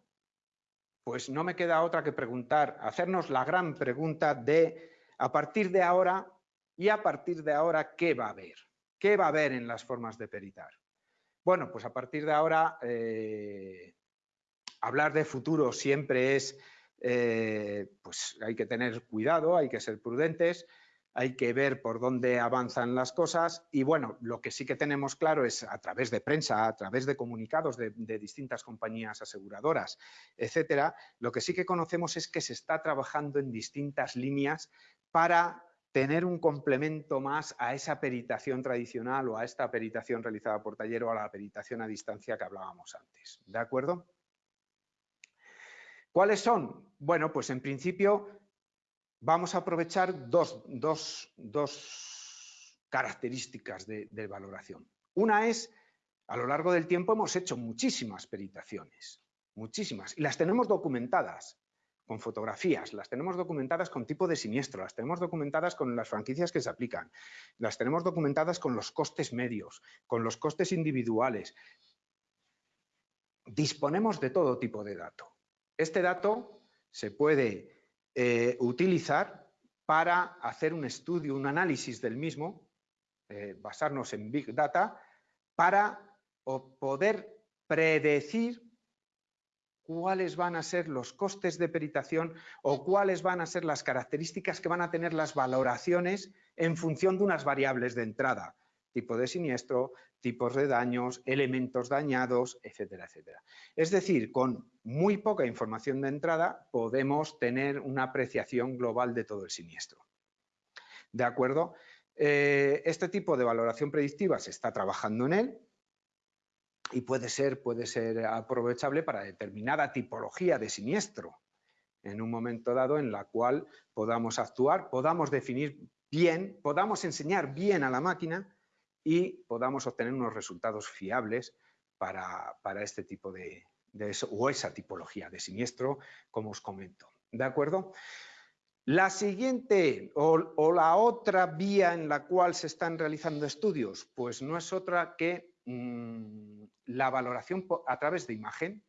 pues no me queda otra que preguntar, hacernos la gran pregunta de a partir de ahora y a partir de ahora, ¿qué va a haber? ¿Qué va a haber en las formas de peritar? Bueno, pues a partir de ahora, eh, hablar de futuro siempre es, eh, pues hay que tener cuidado, hay que ser prudentes, hay que ver por dónde avanzan las cosas y bueno, lo que sí que tenemos claro es a través de prensa, a través de comunicados de, distintas compañías aseguradoras, etcétera, lo que sí que conocemos es que se está trabajando en distintas líneas para tener un complemento más a esa peritación tradicional o a esta peritación realizada por taller o a la peritación a distancia que hablábamos antes. ¿De acuerdo? ¿Cuáles son? Bueno, pues en principio vamos a aprovechar dos, características de, de valoración. Una es, a lo largo del tiempo hemos hecho muchísimas peritaciones, muchísimas, y las tenemos documentadas con fotografías, las tenemos documentadas con tipo de siniestro, las tenemos documentadas con las franquicias que se aplican, las tenemos documentadas con los costes medios, con los costes individuales. Disponemos de todo tipo de dato. Este dato se puede eh, utilizar para hacer un estudio, un análisis del mismo, eh, basarnos en Big Data para poder predecir cuáles van a ser los costes de peritación o cuáles van a ser las características que van a tener las valoraciones en función de unas variables de entrada, tipo de siniestro, tipos de daños, elementos dañados, etcétera, etcétera. Es decir, con muy poca información de entrada podemos tener una apreciación global de todo el siniestro. ¿De acuerdo? Eh, este tipo de valoración predictiva se está trabajando en él, y puede ser, puede ser aprovechable para determinada tipología de siniestro en un momento dado en la cual podamos actuar, podamos definir bien, podamos enseñar bien a la máquina y podamos obtener unos resultados fiables para, este tipo de, o esa tipología de siniestro, como os comento. ¿De acuerdo? La siguiente o, o, la otra vía en la cual se están realizando estudios, pues no es otra que Mm, la valoración a través de imagen.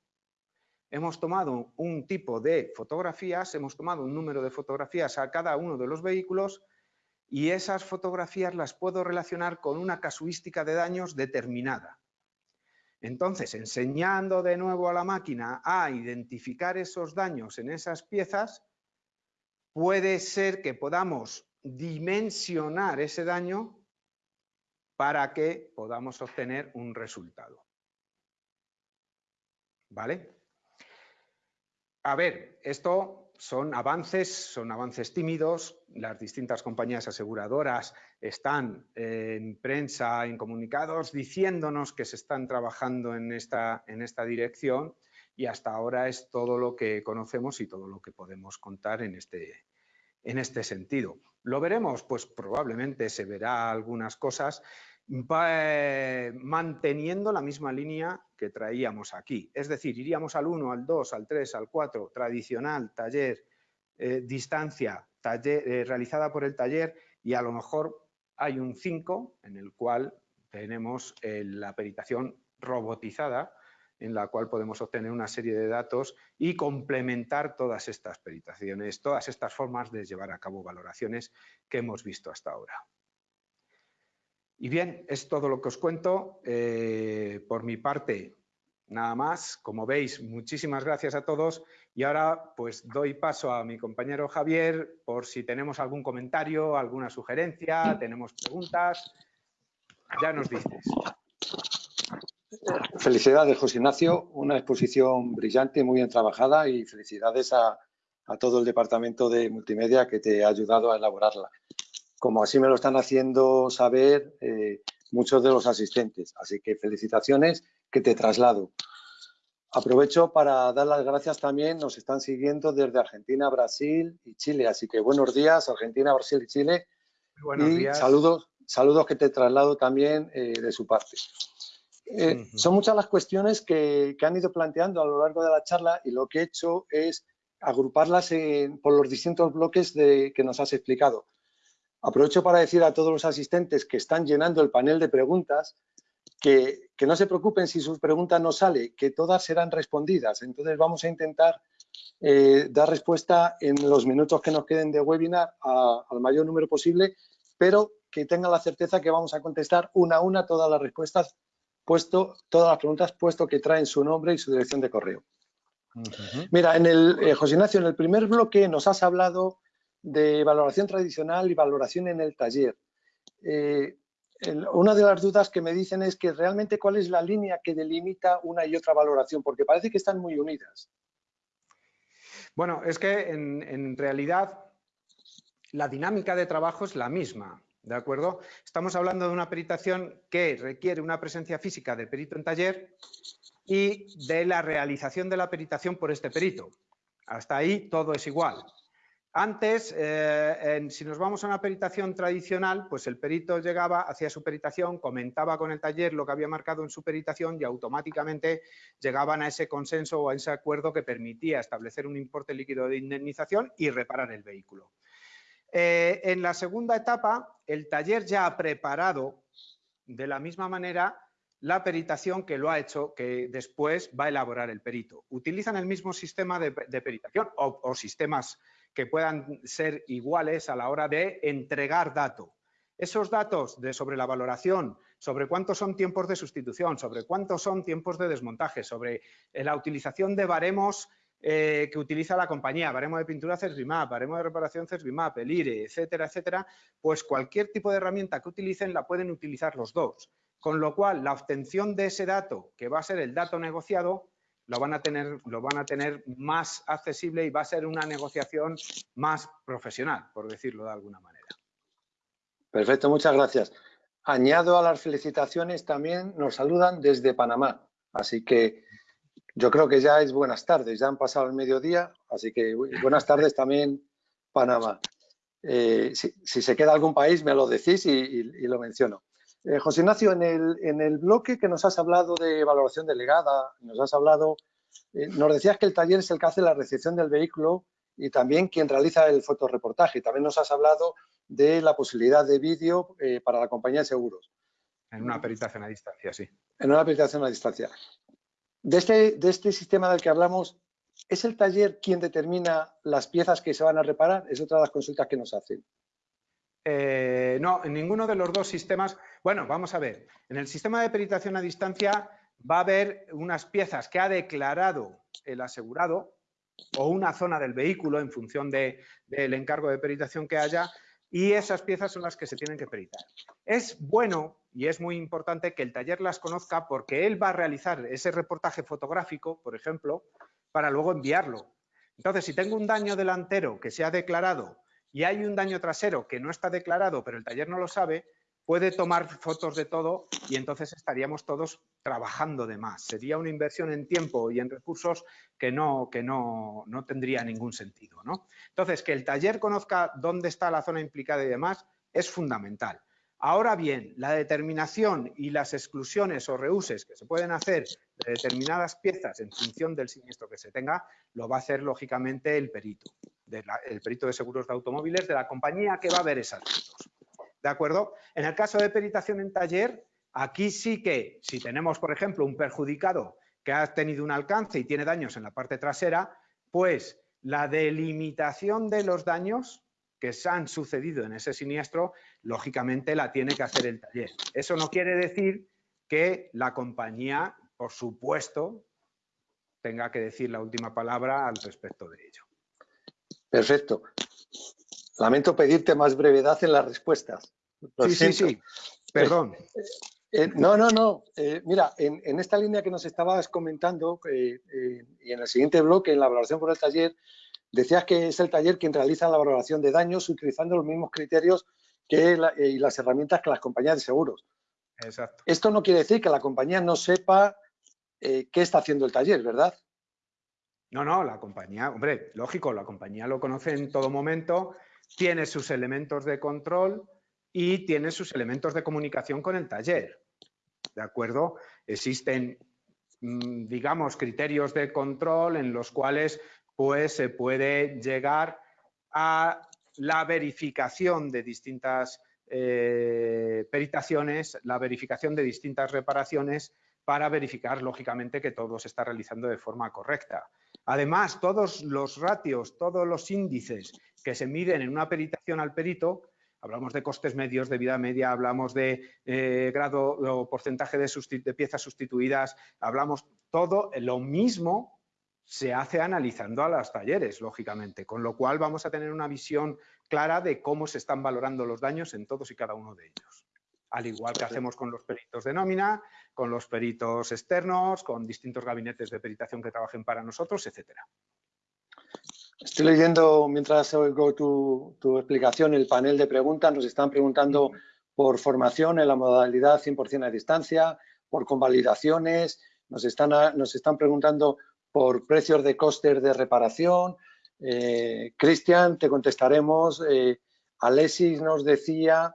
Hemos tomado un tipo de fotografías, hemos tomado un número de fotografías a cada uno de los vehículos y esas fotografías las puedo relacionar con una casuística de daños determinada. Entonces, enseñando de nuevo a la máquina a identificar esos daños en esas piezas, puede ser que podamos dimensionar ese daño para que podamos obtener un resultado. ¿Vale? A ver, esto son avances, son avances tímidos, las distintas compañías aseguradoras están en prensa, en comunicados, diciéndonos que se están trabajando en esta, en esta dirección y hasta ahora es todo lo que conocemos y todo lo que podemos contar en este, en este sentido. ¿Lo veremos? Pues probablemente se verá algunas cosas eh, manteniendo la misma línea que traíamos aquí. Es decir, iríamos al 1, al 2, al 3, al 4, tradicional, taller, eh, distancia taller, eh, realizada por el taller y a lo mejor hay un 5 en el cual tenemos la peritación robotizada en la cual podemos obtener una serie de datos y complementar todas estas peritaciones, todas estas formas de llevar a cabo valoraciones que hemos visto hasta ahora. Y bien, es todo lo que os cuento. Eh, por mi parte, nada más. Como veis, muchísimas gracias a todos. Y ahora pues doy paso a mi compañero Javier por si tenemos algún comentario, alguna sugerencia, tenemos preguntas. Ya nos dices. Felicidades, José Ignacio. Una exposición brillante, muy bien trabajada y felicidades a, a todo el departamento de multimedia que te ha ayudado a elaborarla como así me lo están haciendo saber eh, muchos de los asistentes. Así que felicitaciones que te traslado. Aprovecho para dar las gracias también, nos están siguiendo desde Argentina, Brasil y Chile. Así que buenos días, Argentina, Brasil y Chile. Buenos y días. saludos, saludos que te traslado también eh, de su parte. Eh, son muchas las cuestiones que, han ido planteando a lo largo de la charla y lo que he hecho es agruparlas por los distintos bloques de, que nos has explicado. Aprovecho para decir a todos los asistentes que están llenando el panel de preguntas que, no se preocupen si sus preguntas no sale, que todas serán respondidas. Entonces vamos a intentar eh, dar respuesta en los minutos que nos queden de webinar al mayor número posible, pero que tengan la certeza que vamos a contestar una a una todas las respuestas, puesto, todas las preguntas, puesto que traen su nombre y su dirección de correo. Mira, en el, eh, José Ignacio, en el primer bloque nos has hablado de valoración tradicional y valoración en el taller. Eh, una de las dudas que me dicen es que realmente cuál es la línea que delimita una y otra valoración, porque parece que están muy unidas. Bueno, es que en, realidad la dinámica de trabajo es la misma, ¿de acuerdo? Estamos hablando de una peritación que requiere una presencia física del perito en taller y de la realización de la peritación por este perito. Hasta ahí todo es igual. Antes, eh, si nos vamos a una peritación tradicional, pues el perito llegaba, hacía su peritación, comentaba con el taller lo que había marcado en su peritación y automáticamente llegaban a ese consenso o a ese acuerdo que permitía establecer un importe líquido de indemnización y reparar el vehículo. Eh, en la segunda etapa, el taller ya ha preparado de la misma manera la peritación que lo ha hecho, que después va a elaborar el perito. Utilizan el mismo sistema de, peritación o, o sistemas que puedan ser iguales a la hora de entregar datos. Esos datos de, sobre la valoración sobre cuántos son tiempos de sustitución, sobre cuántos son tiempos de desmontaje, sobre eh, la utilización de baremos eh, que utiliza la compañía, baremo de pintura CESBIMAP, baremo de reparación CESBIMAP, el IRE, etcétera, etcétera, pues cualquier tipo de herramienta que utilicen la pueden utilizar los dos. Con lo cual, la obtención de ese dato, que va a ser el dato negociado, lo van a tener, lo van a tener más accesible y va a ser una negociación más profesional, por decirlo de alguna manera. Perfecto, muchas gracias. Añado a las felicitaciones también nos saludan desde Panamá, así que yo creo que ya es buenas tardes, ya han pasado el mediodía, así que buenas tardes también Panamá. Eh, si, se queda algún país me lo decís y, lo menciono. Eh, José Ignacio, en el, en el, bloque que nos has hablado de valoración delegada, nos has hablado, eh, nos decías que el taller es el que hace la recepción del vehículo y también quien realiza el fotoreportaje. También nos has hablado de la posibilidad de vídeo para la compañía de seguros. En una peritación a distancia, sí. En una peritación a distancia. De este, de este sistema del que hablamos, ¿es el taller quien determina las piezas que se van a reparar? Es otra de las consultas que nos hacen. Eh, no, en ninguno de los dos sistemas. Bueno, vamos a ver. En el sistema de peritación a distancia va a haber unas piezas que ha declarado el asegurado o una zona del vehículo en función del encargo de peritación que haya y esas piezas son las que se tienen que peritar. Es bueno y es muy importante que el taller las conozca porque él va a realizar ese reportaje fotográfico, por ejemplo, para luego enviarlo. Entonces, si tengo un daño delantero que se ha declarado y hay un daño trasero que no está declarado, pero el taller no lo sabe, puede tomar fotos de todo y entonces estaríamos todos trabajando de más. Sería una inversión en tiempo y en recursos que no, que no, no tendría ningún sentido. ¿no? Entonces, que el taller conozca dónde está la zona implicada y demás es fundamental. Ahora bien, la determinación y las exclusiones o reuses que se pueden hacer de determinadas piezas en función del siniestro que se tenga, lo va a hacer lógicamente el perito, el perito de seguros de automóviles de la compañía que va a ver esas fotos. ¿De acuerdo? En el caso de peritación en taller, aquí sí que si tenemos, por ejemplo, un perjudicado que ha tenido un alcance y tiene daños en la parte trasera, pues la delimitación de los daños que se han sucedido en ese siniestro, lógicamente la tiene que hacer el taller. Eso no quiere decir que la compañía, por supuesto, tenga que decir la última palabra al respecto de ello. Perfecto. Lamento pedirte más brevedad en las respuestas. sí, sí, sí. Perdón. Eh, eh, no, no, no. Eh, mira, en, esta línea que nos estabas comentando y en el siguiente bloque, en la evaluación por el taller, Decías que es el taller quien realiza la valoración de daños utilizando los mismos criterios que y las herramientas que las compañías de seguros. Exacto. Esto no quiere decir que la compañía no sepa qué está haciendo el taller, ¿verdad? No, no, la compañía, hombre, lógico, la compañía lo conoce en todo momento, tiene sus elementos de control y tiene sus elementos de comunicación con el taller. ¿De acuerdo? Existen, mm, digamos, criterios de control en los cuales pues se puede llegar a la verificación de distintas eh, peritaciones, la verificación de distintas reparaciones para verificar, lógicamente, que todo se está realizando de forma correcta. Además, todos los ratios, todos los índices que se miden en una peritación al perito, hablamos de costes medios, de vida media, hablamos de eh, grado o porcentaje de, de piezas sustituidas, hablamos todo lo mismo se hace analizando a los talleres, lógicamente, con lo cual vamos a tener una visión clara de cómo se están valorando los daños en todos y cada uno de ellos. Al igual que hacemos con los peritos de nómina, con los peritos externos, con distintos gabinetes de peritación que trabajen para nosotros, etcétera. Estoy leyendo, mientras oigo tu, tu, explicación, el panel de preguntas. Nos están preguntando por formación en la modalidad 100% a distancia, por convalidaciones, nos están, nos están preguntando por precios de costes de reparación. Eh, Cristian, te contestaremos. Eh, Alexis nos decía,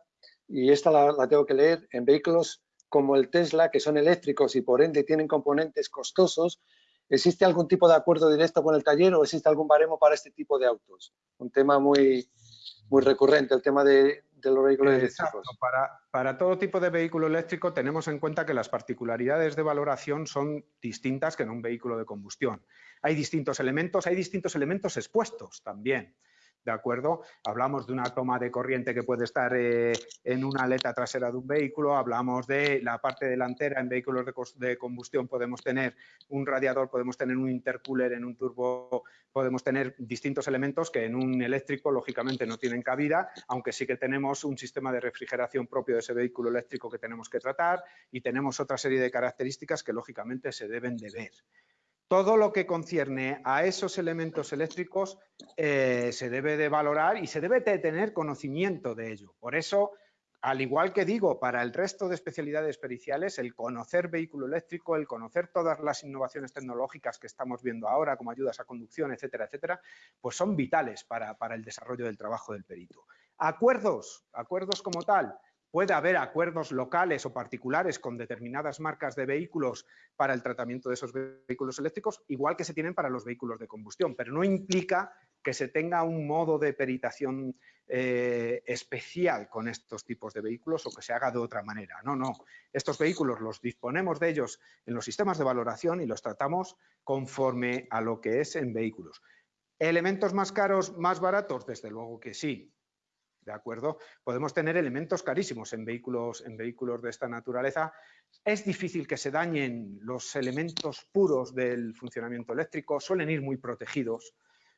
y esta la, tengo que leer, en vehículos como el Tesla, que son eléctricos y por ende tienen componentes costosos, ¿existe algún tipo de acuerdo directo con el taller o existe algún baremo para este tipo de autos? Un tema muy, muy recurrente, el tema de, los vehículos eléctricos. Para, para, todo tipo de vehículo eléctrico tenemos en cuenta que las particularidades de valoración son distintas que en un vehículo de combustión. Hay distintos elementos, hay distintos elementos expuestos también. ¿De acuerdo? Hablamos de una toma de corriente que puede estar eh, en una aleta trasera de un vehículo, hablamos de la parte delantera, en vehículos de, combustión podemos tener un radiador, podemos tener un intercooler, en un turbo podemos tener distintos elementos que en un eléctrico lógicamente no tienen cabida, aunque sí que tenemos un sistema de refrigeración propio de ese vehículo eléctrico que tenemos que tratar y tenemos otra serie de características que lógicamente se deben de ver todo lo que concierne a esos elementos eléctricos eh, se debe de valorar y se debe de tener conocimiento de ello. Por eso, al igual que digo, para el resto de especialidades periciales, el conocer vehículo eléctrico, el conocer todas las innovaciones tecnológicas que estamos viendo ahora, como ayudas a conducción, etcétera, etcétera, pues son vitales para, para el desarrollo del trabajo del perito. Acuerdos, acuerdos como tal, Puede haber acuerdos locales o particulares con determinadas marcas de vehículos para el tratamiento de esos vehículos eléctricos, igual que se tienen para los vehículos de combustión, pero no implica que se tenga un modo de peritación eh, especial con estos tipos de vehículos o que se haga de otra manera. No, no. Estos vehículos los disponemos de ellos en los sistemas de valoración y los tratamos conforme a lo que es en vehículos. ¿Elementos más caros, más baratos? Desde luego que sí. ¿De acuerdo? Podemos tener elementos carísimos en vehículos, en vehículos de esta naturaleza. Es difícil que se dañen los elementos puros del funcionamiento eléctrico, suelen ir muy protegidos,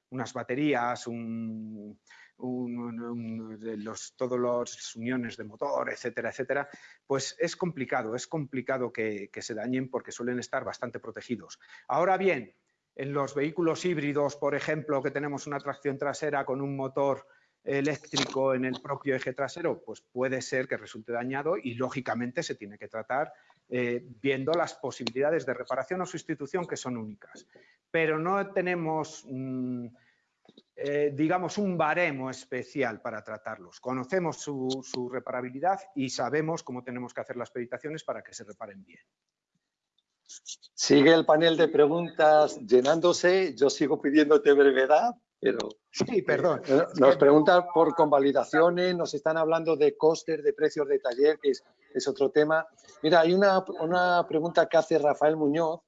unas baterías, un, los, todos los uniones de motor, etcétera, etcétera, pues es complicado, es complicado que se dañen porque suelen estar bastante protegidos. Ahora bien, en los vehículos híbridos, por ejemplo, que tenemos una tracción trasera con un motor eléctrico en el propio eje trasero, pues puede ser que resulte dañado y lógicamente se tiene que tratar eh, viendo las posibilidades de reparación o sustitución que son únicas. Pero no tenemos, mm, eh, digamos, un baremo especial para tratarlos. Conocemos su, reparabilidad y sabemos cómo tenemos que hacer las peritaciones para que se reparen bien. Sigue el panel de preguntas llenándose. Yo sigo pidiéndote brevedad, pero... Sí, perdón. Eh, nos preguntan por convalidaciones, nos están hablando de costes, de precios de taller, que es, otro tema. Mira, hay una, pregunta que hace Rafael Muñoz.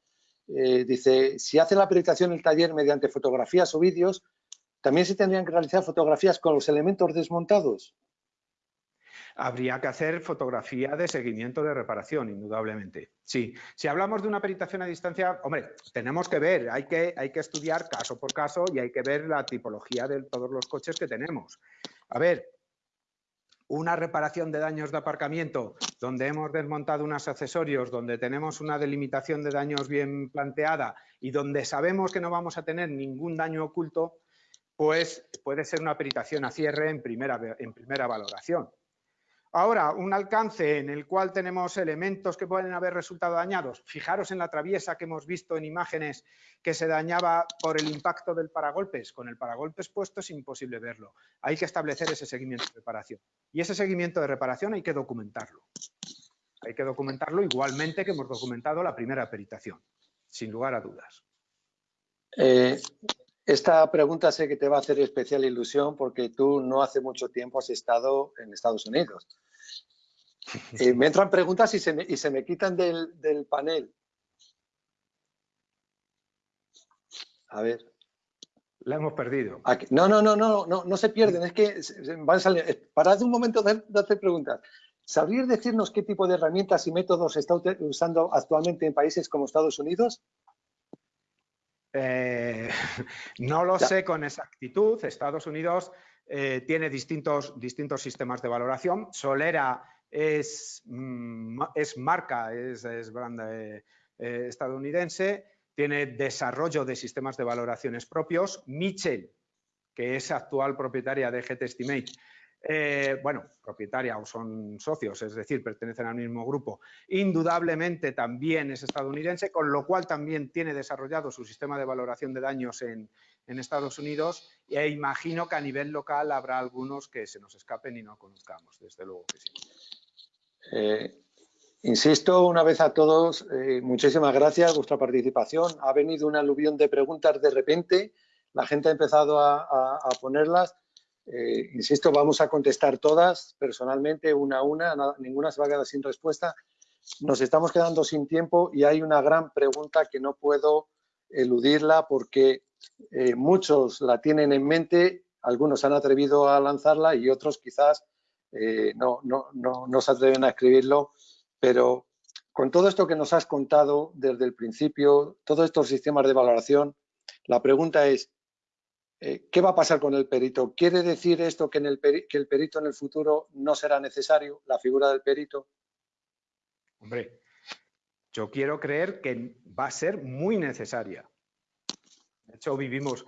Eh, dice, si hace la acreditación el taller mediante fotografías o vídeos, ¿también se tendrían que realizar fotografías con los elementos desmontados? Habría que hacer fotografía de seguimiento de reparación, indudablemente. Sí, si hablamos de una peritación a distancia, hombre, tenemos que ver, hay que, hay que estudiar caso por caso y hay que ver la tipología de todos los coches que tenemos. A ver, una reparación de daños de aparcamiento donde hemos desmontado unos accesorios, donde tenemos una delimitación de daños bien planteada y donde sabemos que no vamos a tener ningún daño oculto, pues puede ser una peritación a cierre en primera, en primera valoración. Ahora, un alcance en el cual tenemos elementos que pueden haber resultado dañados. Fijaros en la traviesa que hemos visto en imágenes que se dañaba por el impacto del paragolpes. Con el paragolpes puesto es imposible verlo. Hay que establecer ese seguimiento de reparación. Y ese seguimiento de reparación hay que documentarlo. Hay que documentarlo igualmente que hemos documentado la primera peritación, sin lugar a dudas. Eh, esta pregunta sé que te va a hacer especial ilusión porque tú no hace mucho tiempo has estado en Estados Unidos. Eh, me entran preguntas y se me, y se me quitan del, panel. A ver. La hemos perdido. No, no, no, no, no, no se pierden. Es que van a salir. Parad un momento de, hacer preguntas. ¿Sabrías decirnos qué tipo de herramientas y métodos se está usando actualmente en países como Estados Unidos? Eh, no lo sé con exactitud. Estados Unidos eh, tiene distintos, distintos sistemas de valoración. Solera es, mm, es marca, es, es brand eh, estadounidense, tiene desarrollo de sistemas de valoraciones propios. Mitchell, que es actual propietaria de GT Estimate, eh, bueno, propietaria o son socios, es decir, pertenecen al mismo grupo, indudablemente también es estadounidense, con lo cual también tiene desarrollado su sistema de valoración de daños en, Estados Unidos e imagino que a nivel local habrá algunos que se nos escapen y no conozcamos, desde luego que sí. Eh, insisto una vez a todos, eh, muchísimas gracias por vuestra participación. Ha venido una aluvión de preguntas de repente, la gente ha empezado a ponerlas eh, insisto, vamos a contestar todas personalmente, una a una, ninguna se va a quedar sin respuesta. Nos estamos quedando sin tiempo y hay una gran pregunta que no puedo eludirla porque muchos la tienen en mente, algunos han atrevido a lanzarla y otros quizás eh, no, no, no, no se atreven a escribirlo, pero con todo esto que nos has contado desde el principio, todos estos sistemas de valoración, la pregunta es, eh, ¿qué va a pasar con el perito? ¿Quiere decir esto que, en el que el perito en el futuro no será necesario, la figura del perito? Hombre, yo quiero creer que va a ser muy necesaria. De hecho, vivimos,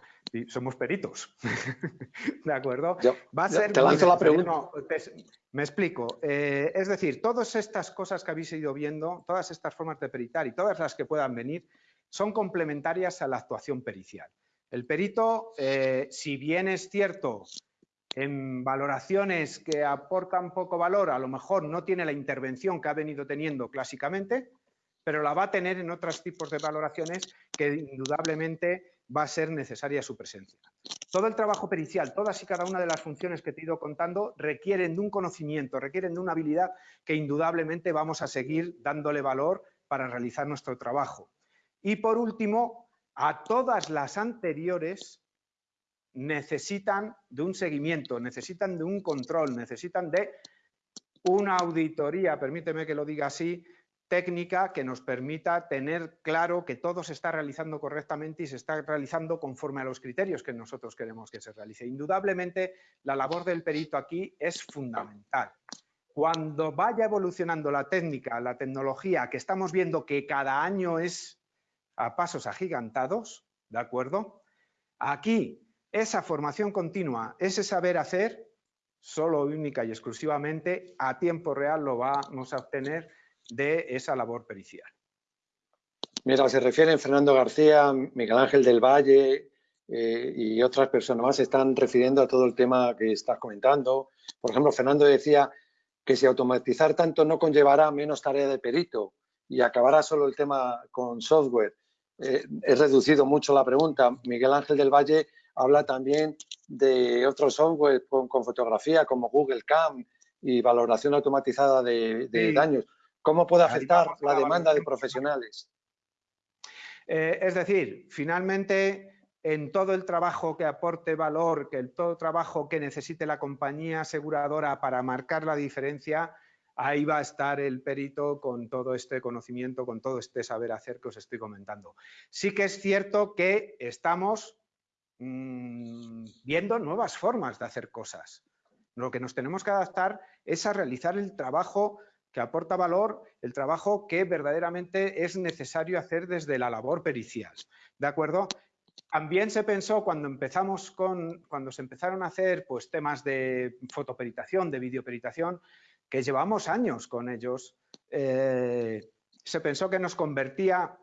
somos peritos, ¿de acuerdo? Va a ser te lanzo la pregunta. me explico. Eh, es decir, todas estas cosas que habéis ido viendo, todas estas formas de peritar y todas las que puedan venir, son complementarias a la actuación pericial. El perito, eh, si bien es cierto, en valoraciones que aportan poco valor, a lo mejor no tiene la intervención que ha venido teniendo clásicamente, pero la va a tener en otros tipos de valoraciones que indudablemente va a ser necesaria su presencia. Todo el trabajo pericial, todas y cada una de las funciones que te he ido contando requieren de un conocimiento, requieren de una habilidad que indudablemente vamos a seguir dándole valor para realizar nuestro trabajo. Y por último, a todas las anteriores necesitan de un seguimiento, necesitan de un control, necesitan de una auditoría, permíteme que lo diga así, técnica que nos permita tener claro que todo se está realizando correctamente y se está realizando conforme a los criterios que nosotros queremos que se realice. Indudablemente, la labor del perito aquí es fundamental. Cuando vaya evolucionando la técnica, la tecnología, que estamos viendo que cada año es a pasos agigantados, ¿de acuerdo? Aquí, esa formación continua, ese saber hacer, solo única y exclusivamente a tiempo real lo vamos a obtener de esa labor pericial. Mira, se refieren Fernando García, Miguel Ángel del Valle eh, y otras personas más se están refiriendo a todo el tema que estás comentando. Por ejemplo, Fernando decía que si automatizar tanto no conllevará menos tarea de perito y acabará solo el tema con software. Eh, he reducido mucho la pregunta. Miguel Ángel del Valle habla también de otros software con, fotografía como Google Cam y valoración automatizada de, daños. ¿Cómo puede afectar la demanda de profesionales? Eh, es decir, finalmente, en todo el trabajo que aporte valor, que el todo trabajo que necesite la compañía aseguradora para marcar la diferencia, ahí va a estar el perito con todo este conocimiento, con todo este saber hacer que os estoy comentando. Sí que es cierto que estamos mm, viendo nuevas formas de hacer cosas. Lo que nos tenemos que adaptar es a realizar el trabajo que aporta valor el trabajo que verdaderamente es necesario hacer desde la labor pericial. ¿De acuerdo? También se pensó cuando empezamos con, cuando se empezaron a hacer pues, temas de fotoperitación, de videoperitación, que llevamos años con ellos, eh, se pensó que nos convertía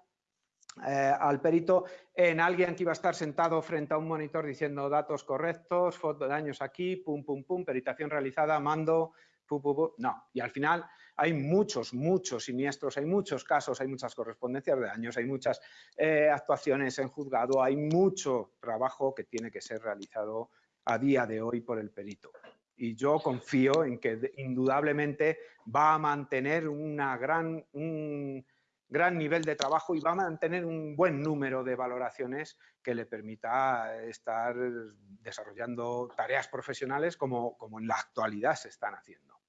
eh, al perito en alguien que iba a estar sentado frente a un monitor diciendo datos correctos, foto de daños aquí, pum, pum, pum, peritación realizada, mando, pum, pum, pum. No, y al final hay muchos, muchos siniestros, hay muchos casos, hay muchas correspondencias de daños, hay muchas eh, actuaciones en juzgado, hay mucho trabajo que tiene que ser realizado a día de hoy por el perito. Y yo confío en que indudablemente va a mantener una gran, un gran nivel de trabajo y va a mantener un buen número de valoraciones que le permita estar desarrollando tareas profesionales como, como en la actualidad se están haciendo.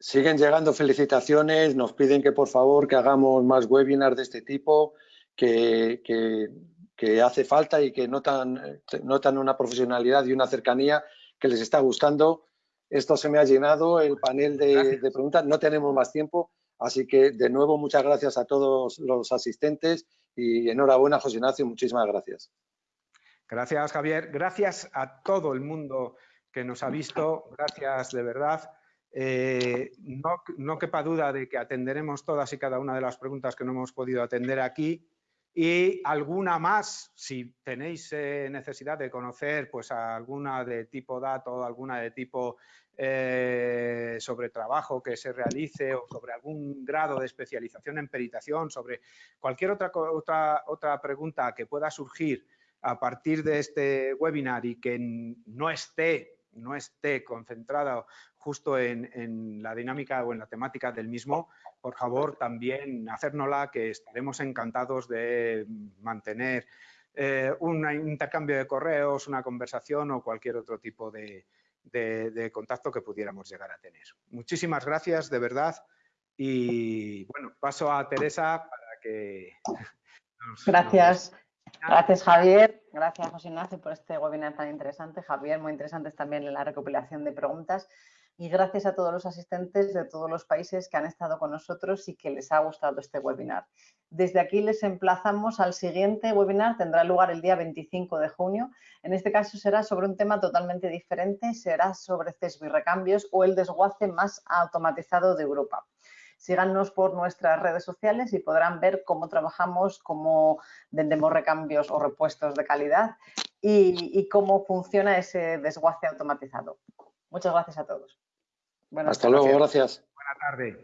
Siguen llegando felicitaciones, nos piden que por favor que hagamos más webinars de este tipo, que, que, hace falta y que notan, notan una profesionalidad y una cercanía que les está gustando. Esto se me ha llenado, el panel de, de preguntas, no tenemos más tiempo, así que de nuevo muchas gracias a todos los asistentes y enhorabuena José Ignacio, muchísimas gracias. Gracias Javier, gracias a todo el mundo que nos ha visto, gracias de verdad. Eh, no, quepa duda de que atenderemos todas y cada una de las preguntas que no hemos podido atender aquí. Y alguna más, si tenéis eh, necesidad de conocer pues alguna de tipo dato, alguna de tipo eh, sobre trabajo que se realice o sobre algún grado de especialización en peritación, sobre cualquier otra, otra, otra pregunta que pueda surgir a partir de este webinar y que no esté no esté concentrada justo en, la dinámica o en la temática del mismo, por favor también hacérnosla que estaremos encantados de mantener eh, un intercambio de correos, una conversación o cualquier otro tipo de, contacto que pudiéramos llegar a tener. Muchísimas gracias, de verdad. Y bueno, paso a Teresa para que... gracias. Gracias, Javier. Gracias, José Ignacio, por este webinar tan interesante. Javier, muy interesante también la recopilación de preguntas. Y gracias a todos los asistentes de todos los países que han estado con nosotros y que les ha gustado este webinar. Desde aquí les emplazamos al siguiente webinar, tendrá lugar el día 25 de junio. En este caso será sobre un tema totalmente diferente, será sobre CESBI recambios o el desguace más automatizado de Europa. Síganos por nuestras redes sociales y podrán ver cómo trabajamos, cómo vendemos recambios o repuestos de calidad y, cómo funciona ese desguace automatizado. Muchas gracias a todos. Hasta luego, gracias. Buenas tardes.